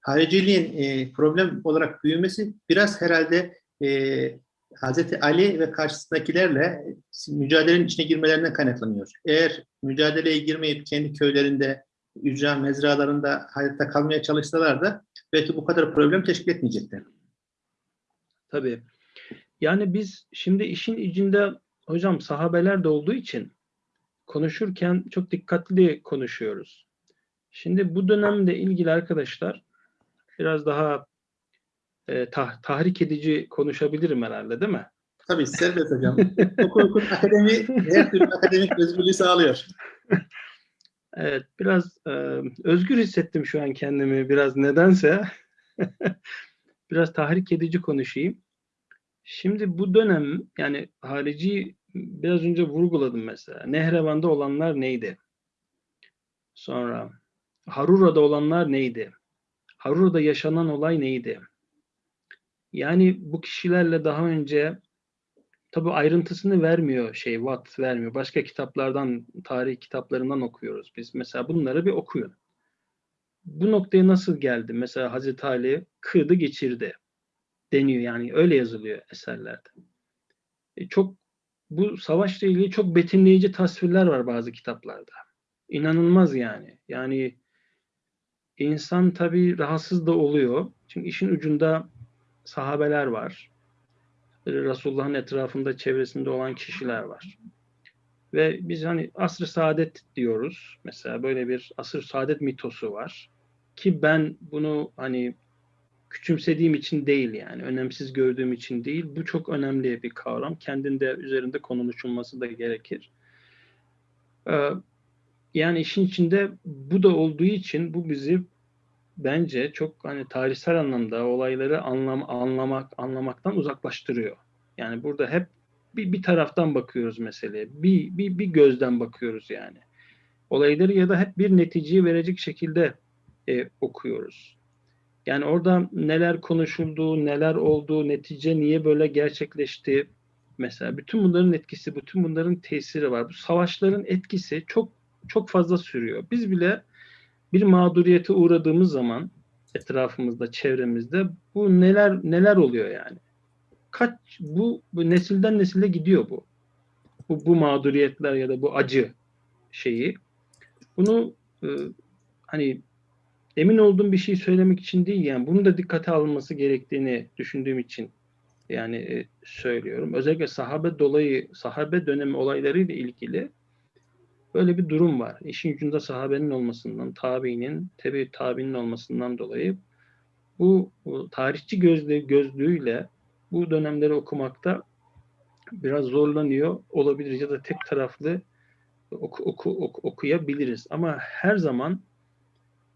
Hariciliğin e, problem olarak büyümesi biraz herhalde e, Hazreti Ali ve karşısındakilerle mücadelenin içine girmelerinden kaynaklanıyor. Eğer mücadeleye girmeyip kendi köylerinde ücra mezralarında hayatta kalmaya çalışsalar da belki bu kadar problem teşkil etmeyecekler. Tabii. Yani biz şimdi işin içinde hocam sahabeler de olduğu için konuşurken çok dikkatli konuşuyoruz. Şimdi bu dönemde ilgili arkadaşlar biraz daha e, tah- tahrik edici konuşabilirim herhalde değil mi? Tabii serbest hocam. Hukukun akademi her türlü akademik özgürlüğü sağlıyor. *laughs* Evet, biraz e, özgür hissettim şu an kendimi biraz nedense. *laughs* biraz tahrik edici konuşayım. Şimdi bu dönem yani harici biraz önce vurguladım mesela. Nehrevan'da olanlar neydi? Sonra Harura'da olanlar neydi? Harura'da yaşanan olay neydi? Yani bu kişilerle daha önce tabi ayrıntısını vermiyor şey Watt vermiyor. Başka kitaplardan, tarih kitaplarından okuyoruz biz. Mesela bunları bir okuyun. Bu noktaya nasıl geldi? Mesela Hazreti Ali kırdı geçirdi deniyor yani öyle yazılıyor eserlerde. E, çok bu savaşla ilgili çok betimleyici tasvirler var bazı kitaplarda. İnanılmaz yani. Yani insan tabii rahatsız da oluyor. Çünkü işin ucunda sahabeler var. Resulullah'ın etrafında, çevresinde olan kişiler var. Ve biz hani asr-ı saadet diyoruz. Mesela böyle bir asr-ı saadet mitosu var. Ki ben bunu hani küçümsediğim için değil yani, önemsiz gördüğüm için değil. Bu çok önemli bir kavram. Kendinde üzerinde konuşulması da gerekir. Ee, yani işin içinde bu da olduğu için bu bizi bence çok hani tarihsel anlamda olayları anlam anlamak anlamaktan uzaklaştırıyor. Yani burada hep bir, bir taraftan bakıyoruz meseleye. Bir, bir, bir gözden bakıyoruz yani. Olayları ya da hep bir neticeyi verecek şekilde e, okuyoruz. Yani orada neler konuşuldu, neler oldu, netice niye böyle gerçekleşti? Mesela bütün bunların etkisi, bütün bunların tesiri var. Bu savaşların etkisi çok çok fazla sürüyor. Biz bile bir mağduriyete uğradığımız zaman etrafımızda, çevremizde bu neler neler oluyor yani? Kaç bu, bu nesilden nesile gidiyor bu. Bu bu mağduriyetler ya da bu acı şeyi. Bunu e, hani emin olduğum bir şey söylemek için değil yani bunu da dikkate alınması gerektiğini düşündüğüm için yani e, söylüyorum. Özellikle sahabe dolayı sahabe dönemi olaylarıyla ilgili böyle bir durum var. İşin ucunda sahabenin olmasından, tabiinin, tebe tabiinin olmasından dolayı bu, bu tarihçi gözlü, gözlüğüyle bu dönemleri okumakta biraz zorlanıyor olabilir ya da tek taraflı oku, oku, oku, okuyabiliriz. Ama her zaman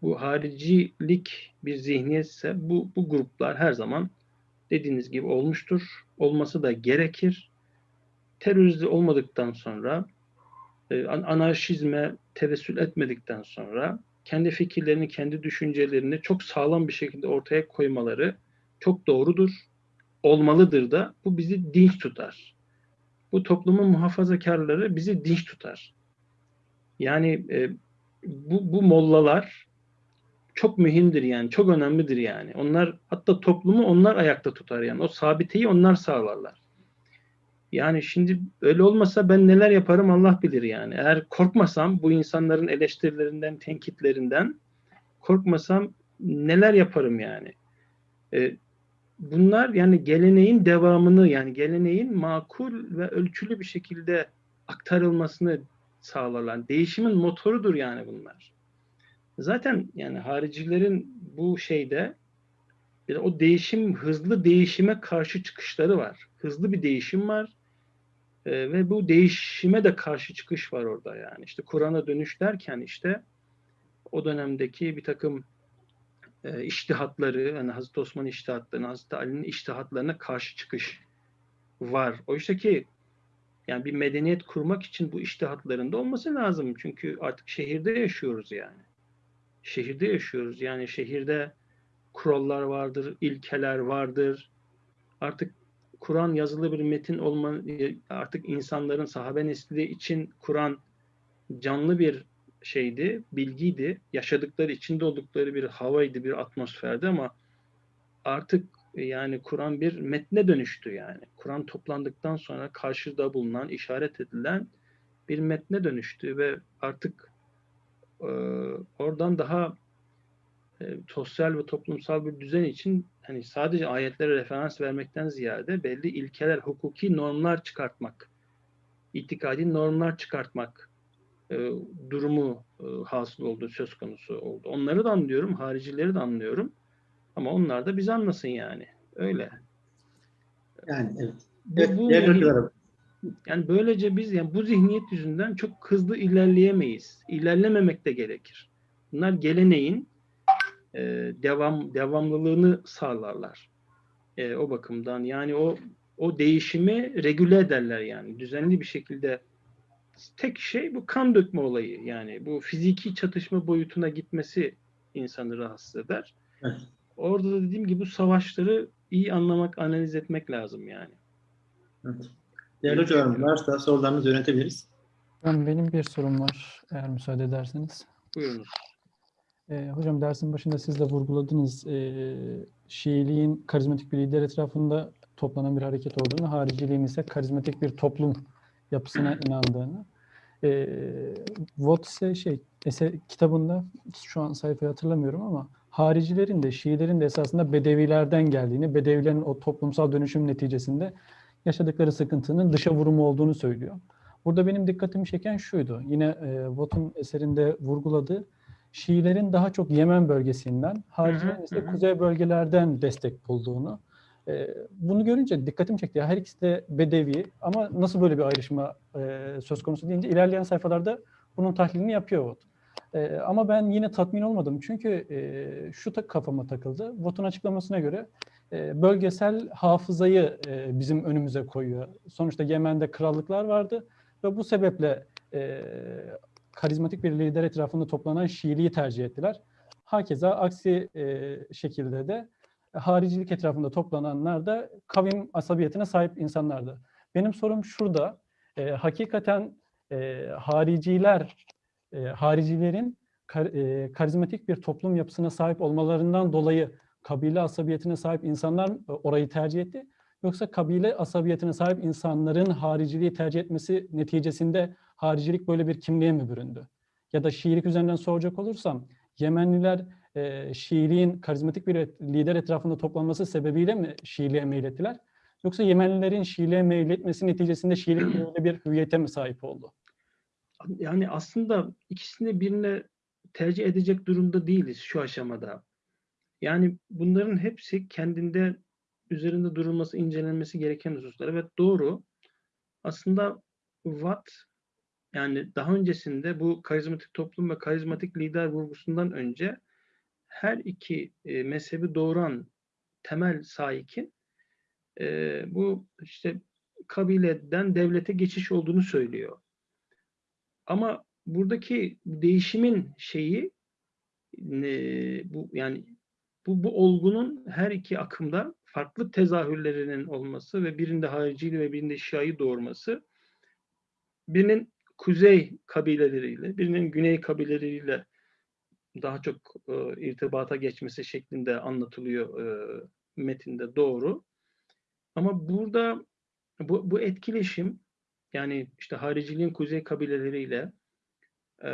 bu haricilik bir zihniyetse bu, bu gruplar her zaman dediğiniz gibi olmuştur. Olması da gerekir. Terörizde olmadıktan sonra anarşizme tevessül etmedikten sonra kendi fikirlerini, kendi düşüncelerini çok sağlam bir şekilde ortaya koymaları çok doğrudur, olmalıdır da bu bizi dinç tutar. Bu toplumun muhafazakarları bizi dinç tutar. Yani e, bu, bu mollalar çok mühimdir yani, çok önemlidir yani. Onlar hatta toplumu onlar ayakta tutar yani. O sabiteyi onlar sağlarlar. Yani şimdi öyle olmasa ben neler yaparım Allah bilir yani. Eğer korkmasam bu insanların eleştirilerinden, tenkitlerinden korkmasam neler yaparım yani. Ee, bunlar yani geleneğin devamını yani geleneğin makul ve ölçülü bir şekilde aktarılmasını sağlarlar. Değişimin motorudur yani bunlar. Zaten yani haricilerin bu şeyde de o değişim, hızlı değişime karşı çıkışları var. Hızlı bir değişim var. Ee, ve bu değişime de karşı çıkış var orada yani. İşte Kur'an'a dönüş derken işte o dönemdeki bir takım e, iştihatları, yani Hazreti Osman iştihatlarına, Hazreti Ali'nin iştihatlarına karşı çıkış var. Oysa ki yani bir medeniyet kurmak için bu iştihatlarında olması lazım. Çünkü artık şehirde yaşıyoruz yani. Şehirde yaşıyoruz. Yani şehirde kurallar vardır, ilkeler vardır. Artık Kur'an yazılı bir metin olma artık insanların sahabe nesli için Kur'an canlı bir şeydi, bilgiydi. Yaşadıkları, içinde oldukları bir havaydı, bir atmosferdi ama artık yani Kur'an bir metne dönüştü yani. Kur'an toplandıktan sonra karşıda bulunan, işaret edilen bir metne dönüştü ve artık e, oradan daha e, sosyal ve toplumsal bir düzen için hani sadece ayetlere referans vermekten ziyade belli ilkeler, hukuki normlar çıkartmak, itikadi normlar çıkartmak e, durumu e, hasıl oldu, söz konusu oldu. Onları da anlıyorum, haricileri de anlıyorum. Ama onlar da bizi anlasın yani. Öyle. Yani evet. Bu, Evet, bu- yani böylece biz yani bu zihniyet yüzünden çok hızlı ilerleyemeyiz. İlerlememek de gerekir. Bunlar geleneğin e, devam devamlılığını sağlarlar. E, o bakımdan yani o o değişimi regüle ederler yani düzenli bir şekilde tek şey bu kan dökme olayı yani bu fiziki çatışma boyutuna gitmesi insanı rahatsız eder. Evet. Orada da dediğim gibi bu savaşları iyi anlamak, analiz etmek lazım yani. Evet. Değerli hocalarım varsa sorularınızı yönetebiliriz. Hocam benim bir sorum var eğer müsaade ederseniz. Buyurunuz. Ee, hocam dersin başında siz de vurguladınız. Ee, Şiiliğin karizmatik bir lider etrafında toplanan bir hareket olduğunu, hariciliğin ise karizmatik bir toplum yapısına inandığını. Ee, Watt ise şey, eser, kitabında şu an sayfayı hatırlamıyorum ama haricilerin de Şiilerin de esasında Bedevilerden geldiğini, Bedevilerin o toplumsal dönüşüm neticesinde yaşadıkları sıkıntının dışa vurumu olduğunu söylüyor. Burada benim dikkatimi çeken şuydu. Yine e, Watt'un eserinde vurguladığı Şiilerin daha çok Yemen bölgesinden, haricilerin ise kuzey bölgelerden destek bulduğunu. E, bunu görünce dikkatimi çekti. Her ikisi de Bedevi ama nasıl böyle bir ayrışma e, söz konusu deyince ilerleyen sayfalarda bunun tahlilini yapıyor Watt. E, ama ben yine tatmin olmadım. Çünkü e, şu da kafama takıldı. Watt'un açıklamasına göre e, bölgesel hafızayı e, bizim önümüze koyuyor. Sonuçta Yemen'de krallıklar vardı ve bu sebeple e, karizmatik bir lider etrafında toplanan Şiiliği tercih ettiler. Hakeza aksi e, şekilde de haricilik etrafında toplananlar da kavim asabiyetine sahip insanlardı. Benim sorum şurada. E, hakikaten e, hariciler, e, haricilerin kar, e, karizmatik bir toplum yapısına sahip olmalarından dolayı kabile asabiyetine sahip insanlar e, orayı tercih etti. Yoksa kabile asabiyetine sahip insanların hariciliği tercih etmesi neticesinde haricilik böyle bir kimliğe mi büründü? Ya da Şiilik üzerinden soracak olursam Yemenliler e, Şiiliğin karizmatik bir lider etrafında toplanması sebebiyle mi Şiiliğe meylettiler? Yoksa Yemenlilerin Şiiliğe meyletmesi neticesinde Şiilik *clears throat* böyle bir hüviyete mi sahip oldu? Yani aslında ikisini birine tercih edecek durumda değiliz şu aşamada. Yani bunların hepsi kendinde üzerinde durulması, incelenmesi gereken hususlar. Evet doğru. Aslında Watt yani daha öncesinde bu karizmatik toplum ve karizmatik lider vurgusundan önce her iki e, mezhebi doğuran temel saikin e, bu işte kabileden devlete geçiş olduğunu söylüyor. Ama buradaki değişimin şeyi e, bu yani bu, bu olgunun her iki akımda farklı tezahürlerinin olması ve birinde hariciliği ve birinde şiayı doğurması birinin kuzey kabileleriyle, birinin güney kabileleriyle daha çok e, irtibata geçmesi şeklinde anlatılıyor e, metinde doğru. Ama burada bu, bu etkileşim yani işte hariciliğin kuzey kabileleriyle e,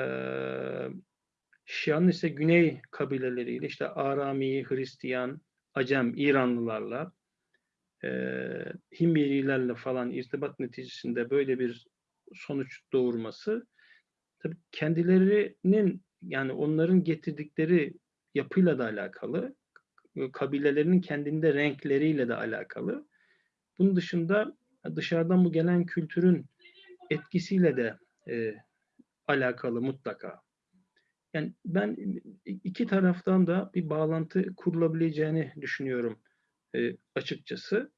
Şia'nın ise güney kabileleriyle işte Arami, Hristiyan, Acem, İranlılarla e, Himmerilerle falan irtibat neticesinde böyle bir sonuç doğurması tabii kendilerinin yani onların getirdikleri yapıyla da alakalı, kabilelerinin kendinde renkleriyle de alakalı. Bunun dışında dışarıdan bu gelen kültürün etkisiyle de e, alakalı mutlaka. Yani ben iki taraftan da bir bağlantı kurulabileceğini düşünüyorum e, açıkçası.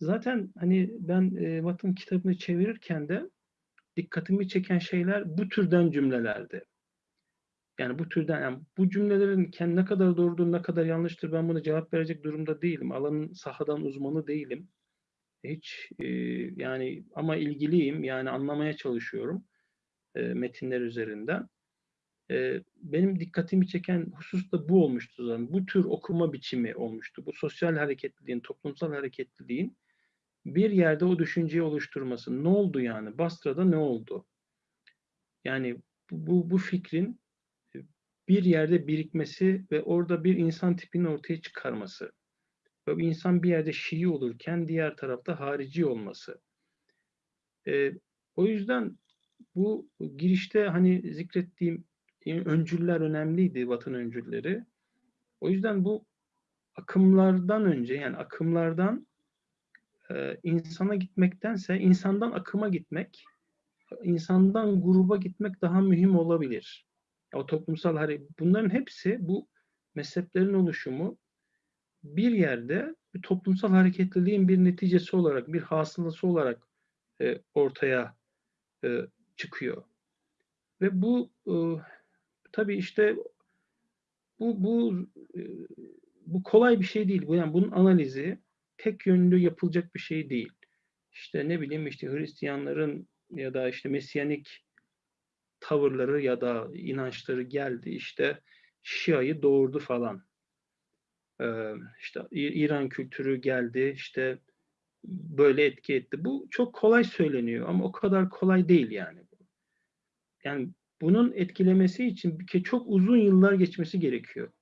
Zaten hani ben e, Watt'ın kitabını çevirirken de dikkatimi çeken şeyler bu türden cümlelerdi. Yani bu türden, yani bu cümlelerin kendi ne kadar doğrudur, ne kadar yanlıştır ben buna cevap verecek durumda değilim. Alanın sahadan uzmanı değilim. Hiç e, yani ama ilgiliyim yani anlamaya çalışıyorum e, metinler üzerinden. E, benim dikkatimi çeken husus da bu olmuştu zaten. Bu tür okuma biçimi olmuştu. Bu sosyal hareketliliğin, toplumsal hareketliliğin bir yerde o düşünceyi oluşturması. Ne oldu yani? Basra'da ne oldu? Yani bu, bu, fikrin bir yerde birikmesi ve orada bir insan tipinin ortaya çıkarması. Ve insan bir yerde Şii olurken diğer tarafta harici olması. Ee, o yüzden bu girişte hani zikrettiğim öncüller önemliydi, Vatan öncülleri. O yüzden bu akımlardan önce yani akımlardan e, insana gitmektense insandan akıma gitmek, insandan gruba gitmek daha mühim olabilir. O toplumsal hareket, bunların hepsi bu mezheplerin oluşumu bir yerde bir toplumsal hareketliliğin bir neticesi olarak, bir hasılası olarak e, ortaya e, çıkıyor. Ve bu e, tabii işte bu bu e, bu kolay bir şey değil. Yani bunun analizi tek yönlü yapılacak bir şey değil. İşte ne bileyim işte Hristiyanların ya da işte Mesyanik tavırları ya da inançları geldi işte Şia'yı doğurdu falan. Ee, işte İran kültürü geldi işte böyle etki etti. Bu çok kolay söyleniyor ama o kadar kolay değil yani. Yani bunun etkilemesi için bir çok uzun yıllar geçmesi gerekiyor.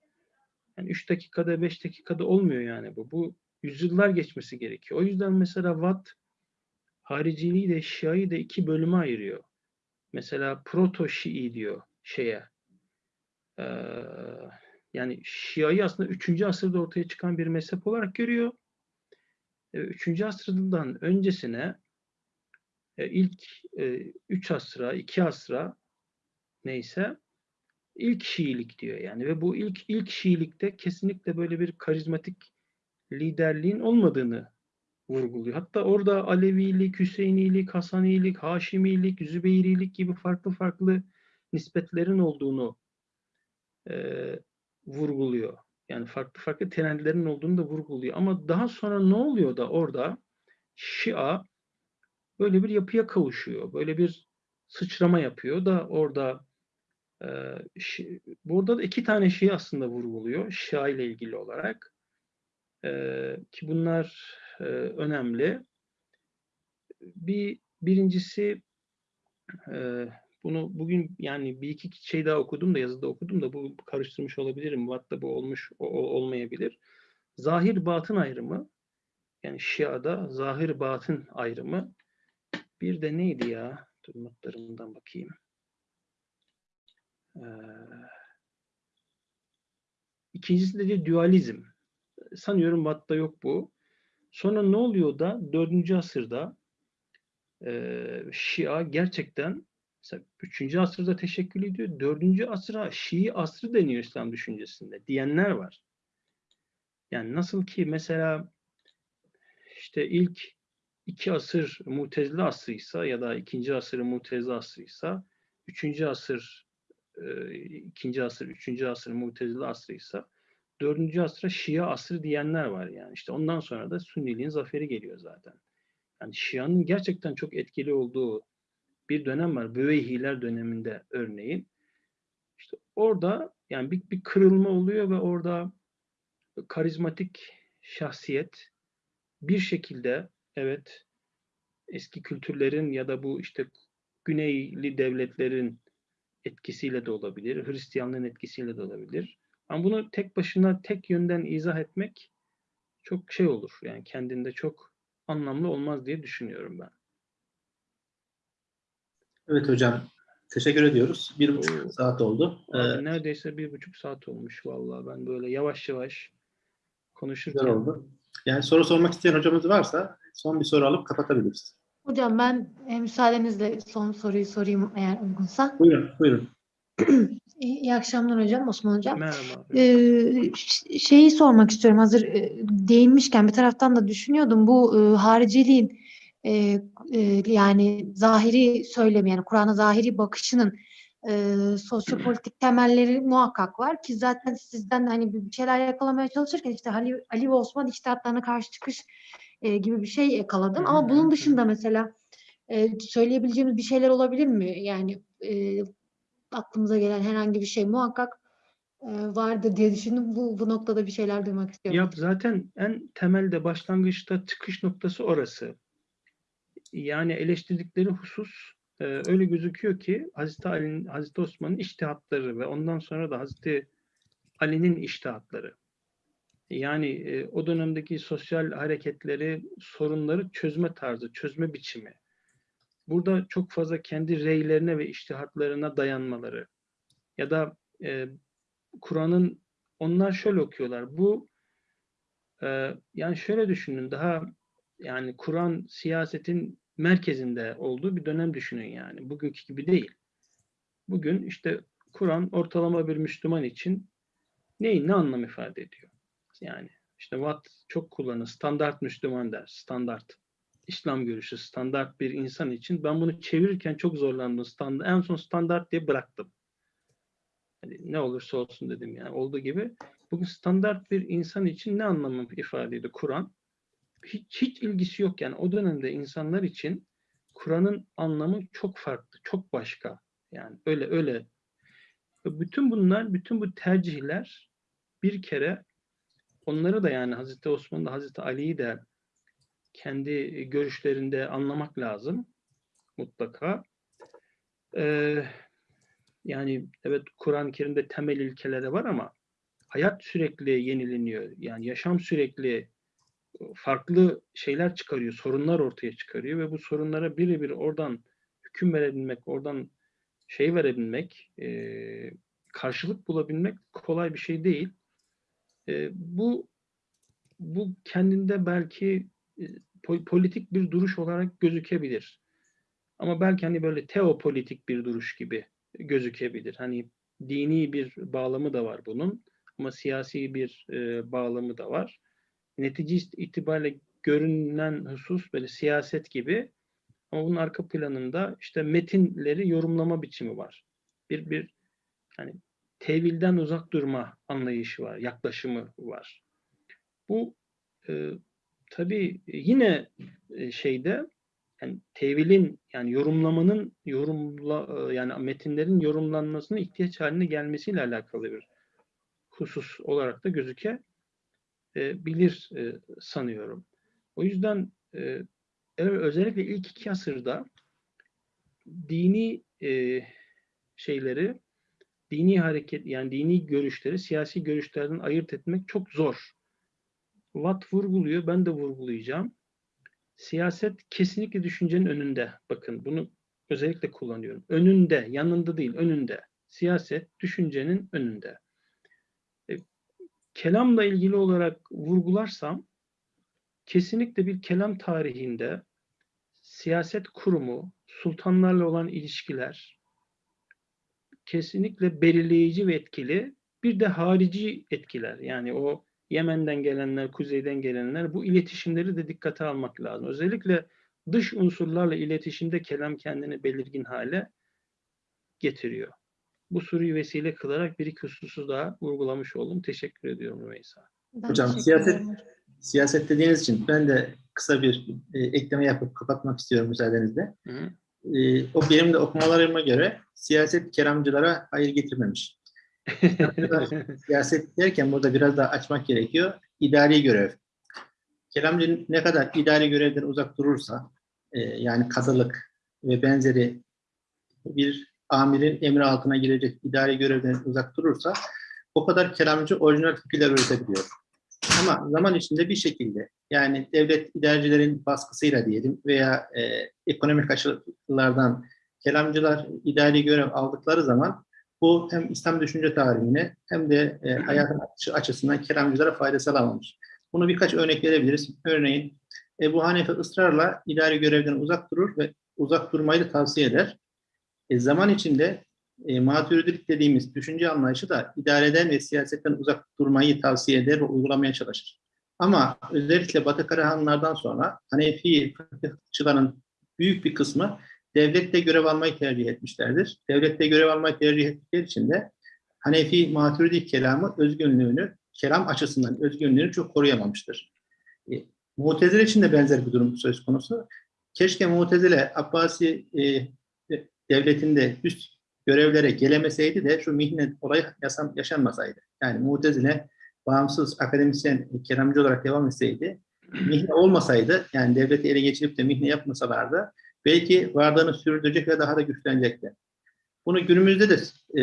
Yani 3 dakikada 5 dakikada olmuyor yani bu. Bu yüzyıllar geçmesi gerekiyor. O yüzden mesela Watt hariciliği de Şia'yı da iki bölüme ayırıyor. Mesela proto Şii diyor şeye. Ee, yani Şia'yı aslında 3. asırda ortaya çıkan bir mezhep olarak görüyor. 3. asırdan öncesine e, ilk 3 asra, 2 asra neyse ilk Şiilik diyor yani ve bu ilk ilk Şiilikte kesinlikle böyle bir karizmatik liderliğin olmadığını vurguluyor. Hatta orada Alevilik, Hüseyinilik, Hasanilik, Haşimilik, Zübeyrilik gibi farklı farklı nispetlerin olduğunu e, vurguluyor. Yani farklı farklı trendlerin olduğunu da vurguluyor. Ama daha sonra ne oluyor da orada Şia böyle bir yapıya kavuşuyor. Böyle bir sıçrama yapıyor da orada e, Şi, burada da iki tane şey aslında vurguluyor Şia ile ilgili olarak. Ki bunlar önemli. Bir birincisi bunu bugün yani bir iki şey daha okudum da yazıda okudum da bu karıştırmış olabilirim. Vatta bu olmuş o, olmayabilir. Zahir batın ayrımı yani Şia'da zahir batın ayrımı bir de neydi ya? Dur notlarımdan bakayım. Ee, ikincisi de dualizm. Sanıyorum Vatta yok bu. Sonra ne oluyor da 4. asırda e, Şia gerçekten mesela 3. asırda teşekkül ediyor. 4. asıra Şii asrı deniyor İslam düşüncesinde diyenler var. Yani nasıl ki mesela işte ilk iki asır Mutezile asrıysa ya da ikinci asır Mutezile asrıysa, üçüncü asır e, ikinci asır, üçüncü asır Mutezile asrıysa, dördüncü asra Şia asrı diyenler var yani. İşte ondan sonra da Sünniliğin zaferi geliyor zaten. Yani Şia'nın gerçekten çok etkili olduğu bir dönem var. Büveyhiler döneminde örneğin. İşte orada yani bir, bir kırılma oluyor ve orada karizmatik şahsiyet bir şekilde evet eski kültürlerin ya da bu işte Güneyli devletlerin etkisiyle de olabilir, Hristiyanlığın etkisiyle de olabilir. Ama bunu tek başına tek yönden izah etmek çok şey olur. Yani kendinde çok anlamlı olmaz diye düşünüyorum ben. Evet hocam. Teşekkür ediyoruz. Bir buçuk Oo. saat oldu. Ee, neredeyse bir buçuk saat olmuş vallahi ben böyle yavaş yavaş konuşurken. oldu. Yani soru sormak isteyen hocamız varsa son bir soru alıp kapatabiliriz. Hocam ben e, müsaadenizle son soruyu sorayım eğer uygunsa. Buyurun, buyurun. İyi, akşamlar hocam, Osman hocam. Merhaba. Ee, şeyi sormak istiyorum hazır e, değinmişken bir taraftan da düşünüyordum bu e, hariciliğin e, e, yani zahiri söylemi yani Kur'an'a zahiri bakışının e, sosyopolitik temelleri muhakkak var ki zaten sizden hani bir şeyler yakalamaya çalışırken işte Ali, Ali ve Osman içtihatlarına karşı çıkış e, gibi bir şey yakaladım ama bunun dışında mesela e, söyleyebileceğimiz bir şeyler olabilir mi? Yani e, aklımıza gelen herhangi bir şey muhakkak e, vardır diye düşündüm. Bu, bu noktada bir şeyler duymak istiyorum. Ya zaten en temelde başlangıçta çıkış noktası orası. Yani eleştirdikleri husus e, öyle gözüküyor ki Hazreti Ali'nin, Hazreti Osman'ın iştihatları ve ondan sonra da Hazreti Ali'nin iştihatları. Yani e, o dönemdeki sosyal hareketleri, sorunları çözme tarzı, çözme biçimi. Burada çok fazla kendi reylerine ve iştihatlarına dayanmaları. Ya da e, Kur'an'ın onlar şöyle okuyorlar. Bu e, yani şöyle düşünün daha yani Kur'an siyasetin merkezinde olduğu bir dönem düşünün yani. Bugünkü gibi değil. Bugün işte Kur'an ortalama bir Müslüman için neyin ne anlam ifade ediyor? Yani işte Watt çok kullanır. Standart Müslüman der. Standart. İslam görüşü standart bir insan için. Ben bunu çevirirken çok zorlandım. Standart, en son standart diye bıraktım. Hani ne olursa olsun dedim yani. Olduğu gibi bugün standart bir insan için ne anlamı ifade ediyor Kur'an? Hiç, hiç ilgisi yok yani. O dönemde insanlar için Kur'an'ın anlamı çok farklı, çok başka. Yani öyle öyle. Bütün bunlar, bütün bu tercihler bir kere onları da yani Hazreti Osman'da Hazreti Ali'yi de kendi görüşlerinde anlamak lazım mutlaka. Ee, yani evet Kur'an-ı Kerim'de temel ilkeleri var ama hayat sürekli yenileniyor. Yani yaşam sürekli farklı şeyler çıkarıyor, sorunlar ortaya çıkarıyor ve bu sorunlara birebir oradan hüküm verebilmek, oradan şey verebilmek, e, karşılık bulabilmek kolay bir şey değil. E, bu bu kendinde belki e, politik bir duruş olarak gözükebilir. Ama belki hani böyle teopolitik bir duruş gibi gözükebilir. Hani dini bir bağlamı da var bunun ama siyasi bir e, bağlamı da var. Netice itibariyle görünen husus böyle siyaset gibi ama bunun arka planında işte metinleri yorumlama biçimi var. Bir bir hani tevilden uzak durma anlayışı var, yaklaşımı var. Bu e, tabii yine e, şeyde yani tevilin yani yorumlamanın yorumla e, yani metinlerin yorumlanmasının ihtiyaç haline gelmesiyle alakalı bir husus olarak da gözüke e, bilir e, sanıyorum. O yüzden e, özellikle ilk iki asırda dini e, şeyleri, dini hareket yani dini görüşleri siyasi görüşlerden ayırt etmek çok zor. Watt vurguluyor, ben de vurgulayacağım. Siyaset kesinlikle düşüncenin önünde. Bakın bunu özellikle kullanıyorum. Önünde, yanında değil, önünde. Siyaset düşüncenin önünde. E, kelamla ilgili olarak vurgularsam kesinlikle bir kelam tarihinde siyaset kurumu, sultanlarla olan ilişkiler kesinlikle belirleyici ve etkili. Bir de harici etkiler. Yani o Yemen'den gelenler, kuzeyden gelenler bu iletişimleri de dikkate almak lazım. Özellikle dış unsurlarla iletişimde kelam kendini belirgin hale getiriyor. Bu soruyu vesile kılarak bir iki hususu daha vurgulamış oldum. Teşekkür ediyorum Rümeysa. Ben Hocam, siyaset-. Siyaset dediğiniz için ben de kısa bir e, ekleme yapıp kapatmak istiyorum müsaadenizle. Hı hı. E, o benim de okumalarıma göre siyaset keramcılara hayır getirmemiş. *laughs* siyaset derken burada biraz daha açmak gerekiyor. İdari görev. Kelamcı ne kadar idari görevden uzak durursa, e, yani kadılık ve benzeri bir amirin emri altına girecek idari görevden uzak durursa, o kadar kelamcı orijinal fikirler üretebiliyor. Ama zaman içinde bir şekilde, yani devlet idarecilerin baskısıyla diyelim veya e, ekonomik açılardan kelamcılar idari görev aldıkları zaman bu hem İslam düşünce tarihine hem de e, hayatın açısından kelamcılara fayda sağlamamış. Bunu birkaç örnek verebiliriz. Örneğin Ebu Hanife ısrarla idari görevden uzak durur ve uzak durmayı da tavsiye eder. E, zaman içinde e, maturidilik dediğimiz düşünce anlayışı da idareden ve siyasetten uzak durmayı tavsiye eder ve uygulamaya çalışır. Ama özellikle Batı Karahanlardan sonra Hanefi fıkıhçıların büyük bir kısmı devlette görev almayı tercih etmişlerdir. Devlette görev almayı tercih ettikleri için de Hanefi Maturidi kelamı özgünlüğünü, kelam açısından özgünlüğünü çok koruyamamıştır. E, Mu'tezile için de benzer bir durum söz konusu. Keşke Mu'tezile Abbasi e, devletinde üst görevlere gelemeseydi de şu mihnet olayı yaşam, yaşanmasaydı. Yani Mu'tezile bağımsız akademisyen kelamcı olarak devam etseydi, mihne olmasaydı, yani devleti ele geçirip de mihne yapmasalardı, belki varlığını sürdürecek ve daha da güçlenecekti. Bunu günümüzde de e,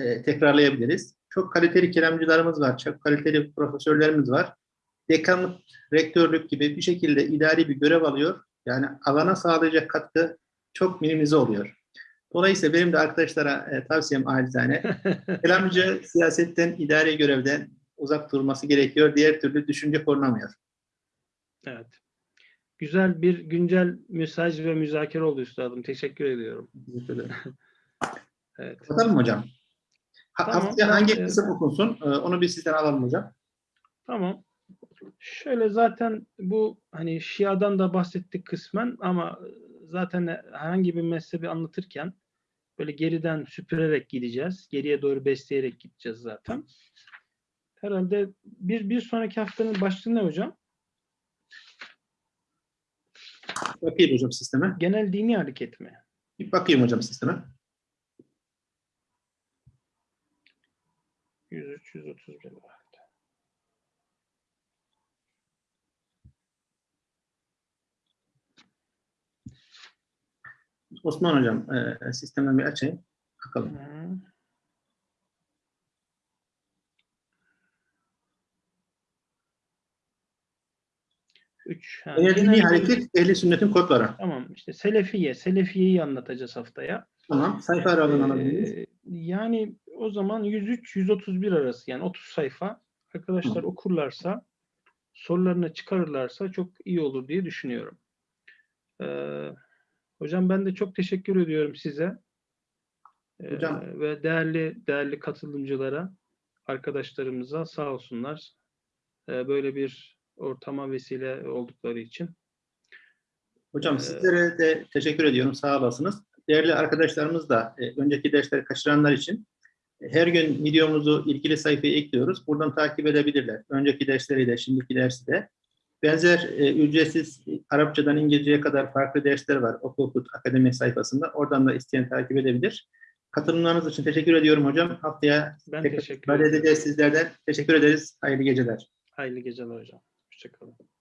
e, tekrarlayabiliriz. Çok kaliteli kelamcılarımız var, çok kaliteli profesörlerimiz var. Dekanlık, rektörlük gibi bir şekilde idari bir görev alıyor. Yani alana sağlayacak katkı çok minimize oluyor. Dolayısıyla benim de arkadaşlara e, tavsiyem acizane, *laughs* kelamcı siyasetten, idari görevden uzak durması gerekiyor. Diğer türlü düşünce korunamıyor. Evet. Güzel bir güncel mesaj ve müzakere oldu üstadım. Teşekkür ediyorum. Teşekkür *laughs* ederim. Evet. Kapatalım hocam. Ha, Tamam, haftaya hangi e, kısım okunsun? Ee, Onu bir sizden alalım hocam. Tamam. Şöyle zaten bu hani Şia'dan da bahsettik kısmen ama zaten herhangi bir mezhebi anlatırken böyle geriden süpürerek gideceğiz. Geriye doğru besleyerek gideceğiz zaten. Herhalde bir, bir sonraki haftanın başlığı ne hocam? Bakayım hocam sisteme. Genel dini hareket mi? Bir bakayım hocam sisteme. 103 131 var. Osman hocam e, sistemden bir açayım. Bakalım. Hı. 3. Ha, Eğer hareket ehli sünnetin kodları. Tamam işte Selefiye. Selefiye'yi anlatacağız haftaya. Tamam. Sayfa aralığını alabiliriz. Ee, yani o zaman 103-131 arası yani 30 sayfa arkadaşlar okurlarsa sorularını çıkarırlarsa çok iyi olur diye düşünüyorum. Ee, hocam ben de çok teşekkür ediyorum size. Ee, Hocam. ve değerli değerli katılımcılara, arkadaşlarımıza sağ olsunlar. Ee, böyle bir ortama vesile oldukları için. Hocam Ee, sizlere de teşekkür ediyorum. Sağ olasınız. Değerli arkadaşlarımız da e, önceki dersleri kaçıranlar için e, her gün videomuzu ilgili sayfaya ekliyoruz. Buradan takip edebilirler. Önceki dersleri de, şimdiki dersi de. Benzer e, ücretsiz e, Arapçadan İngilizceye kadar farklı dersler var Okul Akademi sayfasında. Oradan da isteyen takip edebilir. Katılımlarınız için teşekkür ediyorum hocam. Haftaya Ben teşekkür edeceğiz sizlerden. Teşekkür ederiz. Hayırlı geceler. Hayırlı geceler hocam. to come.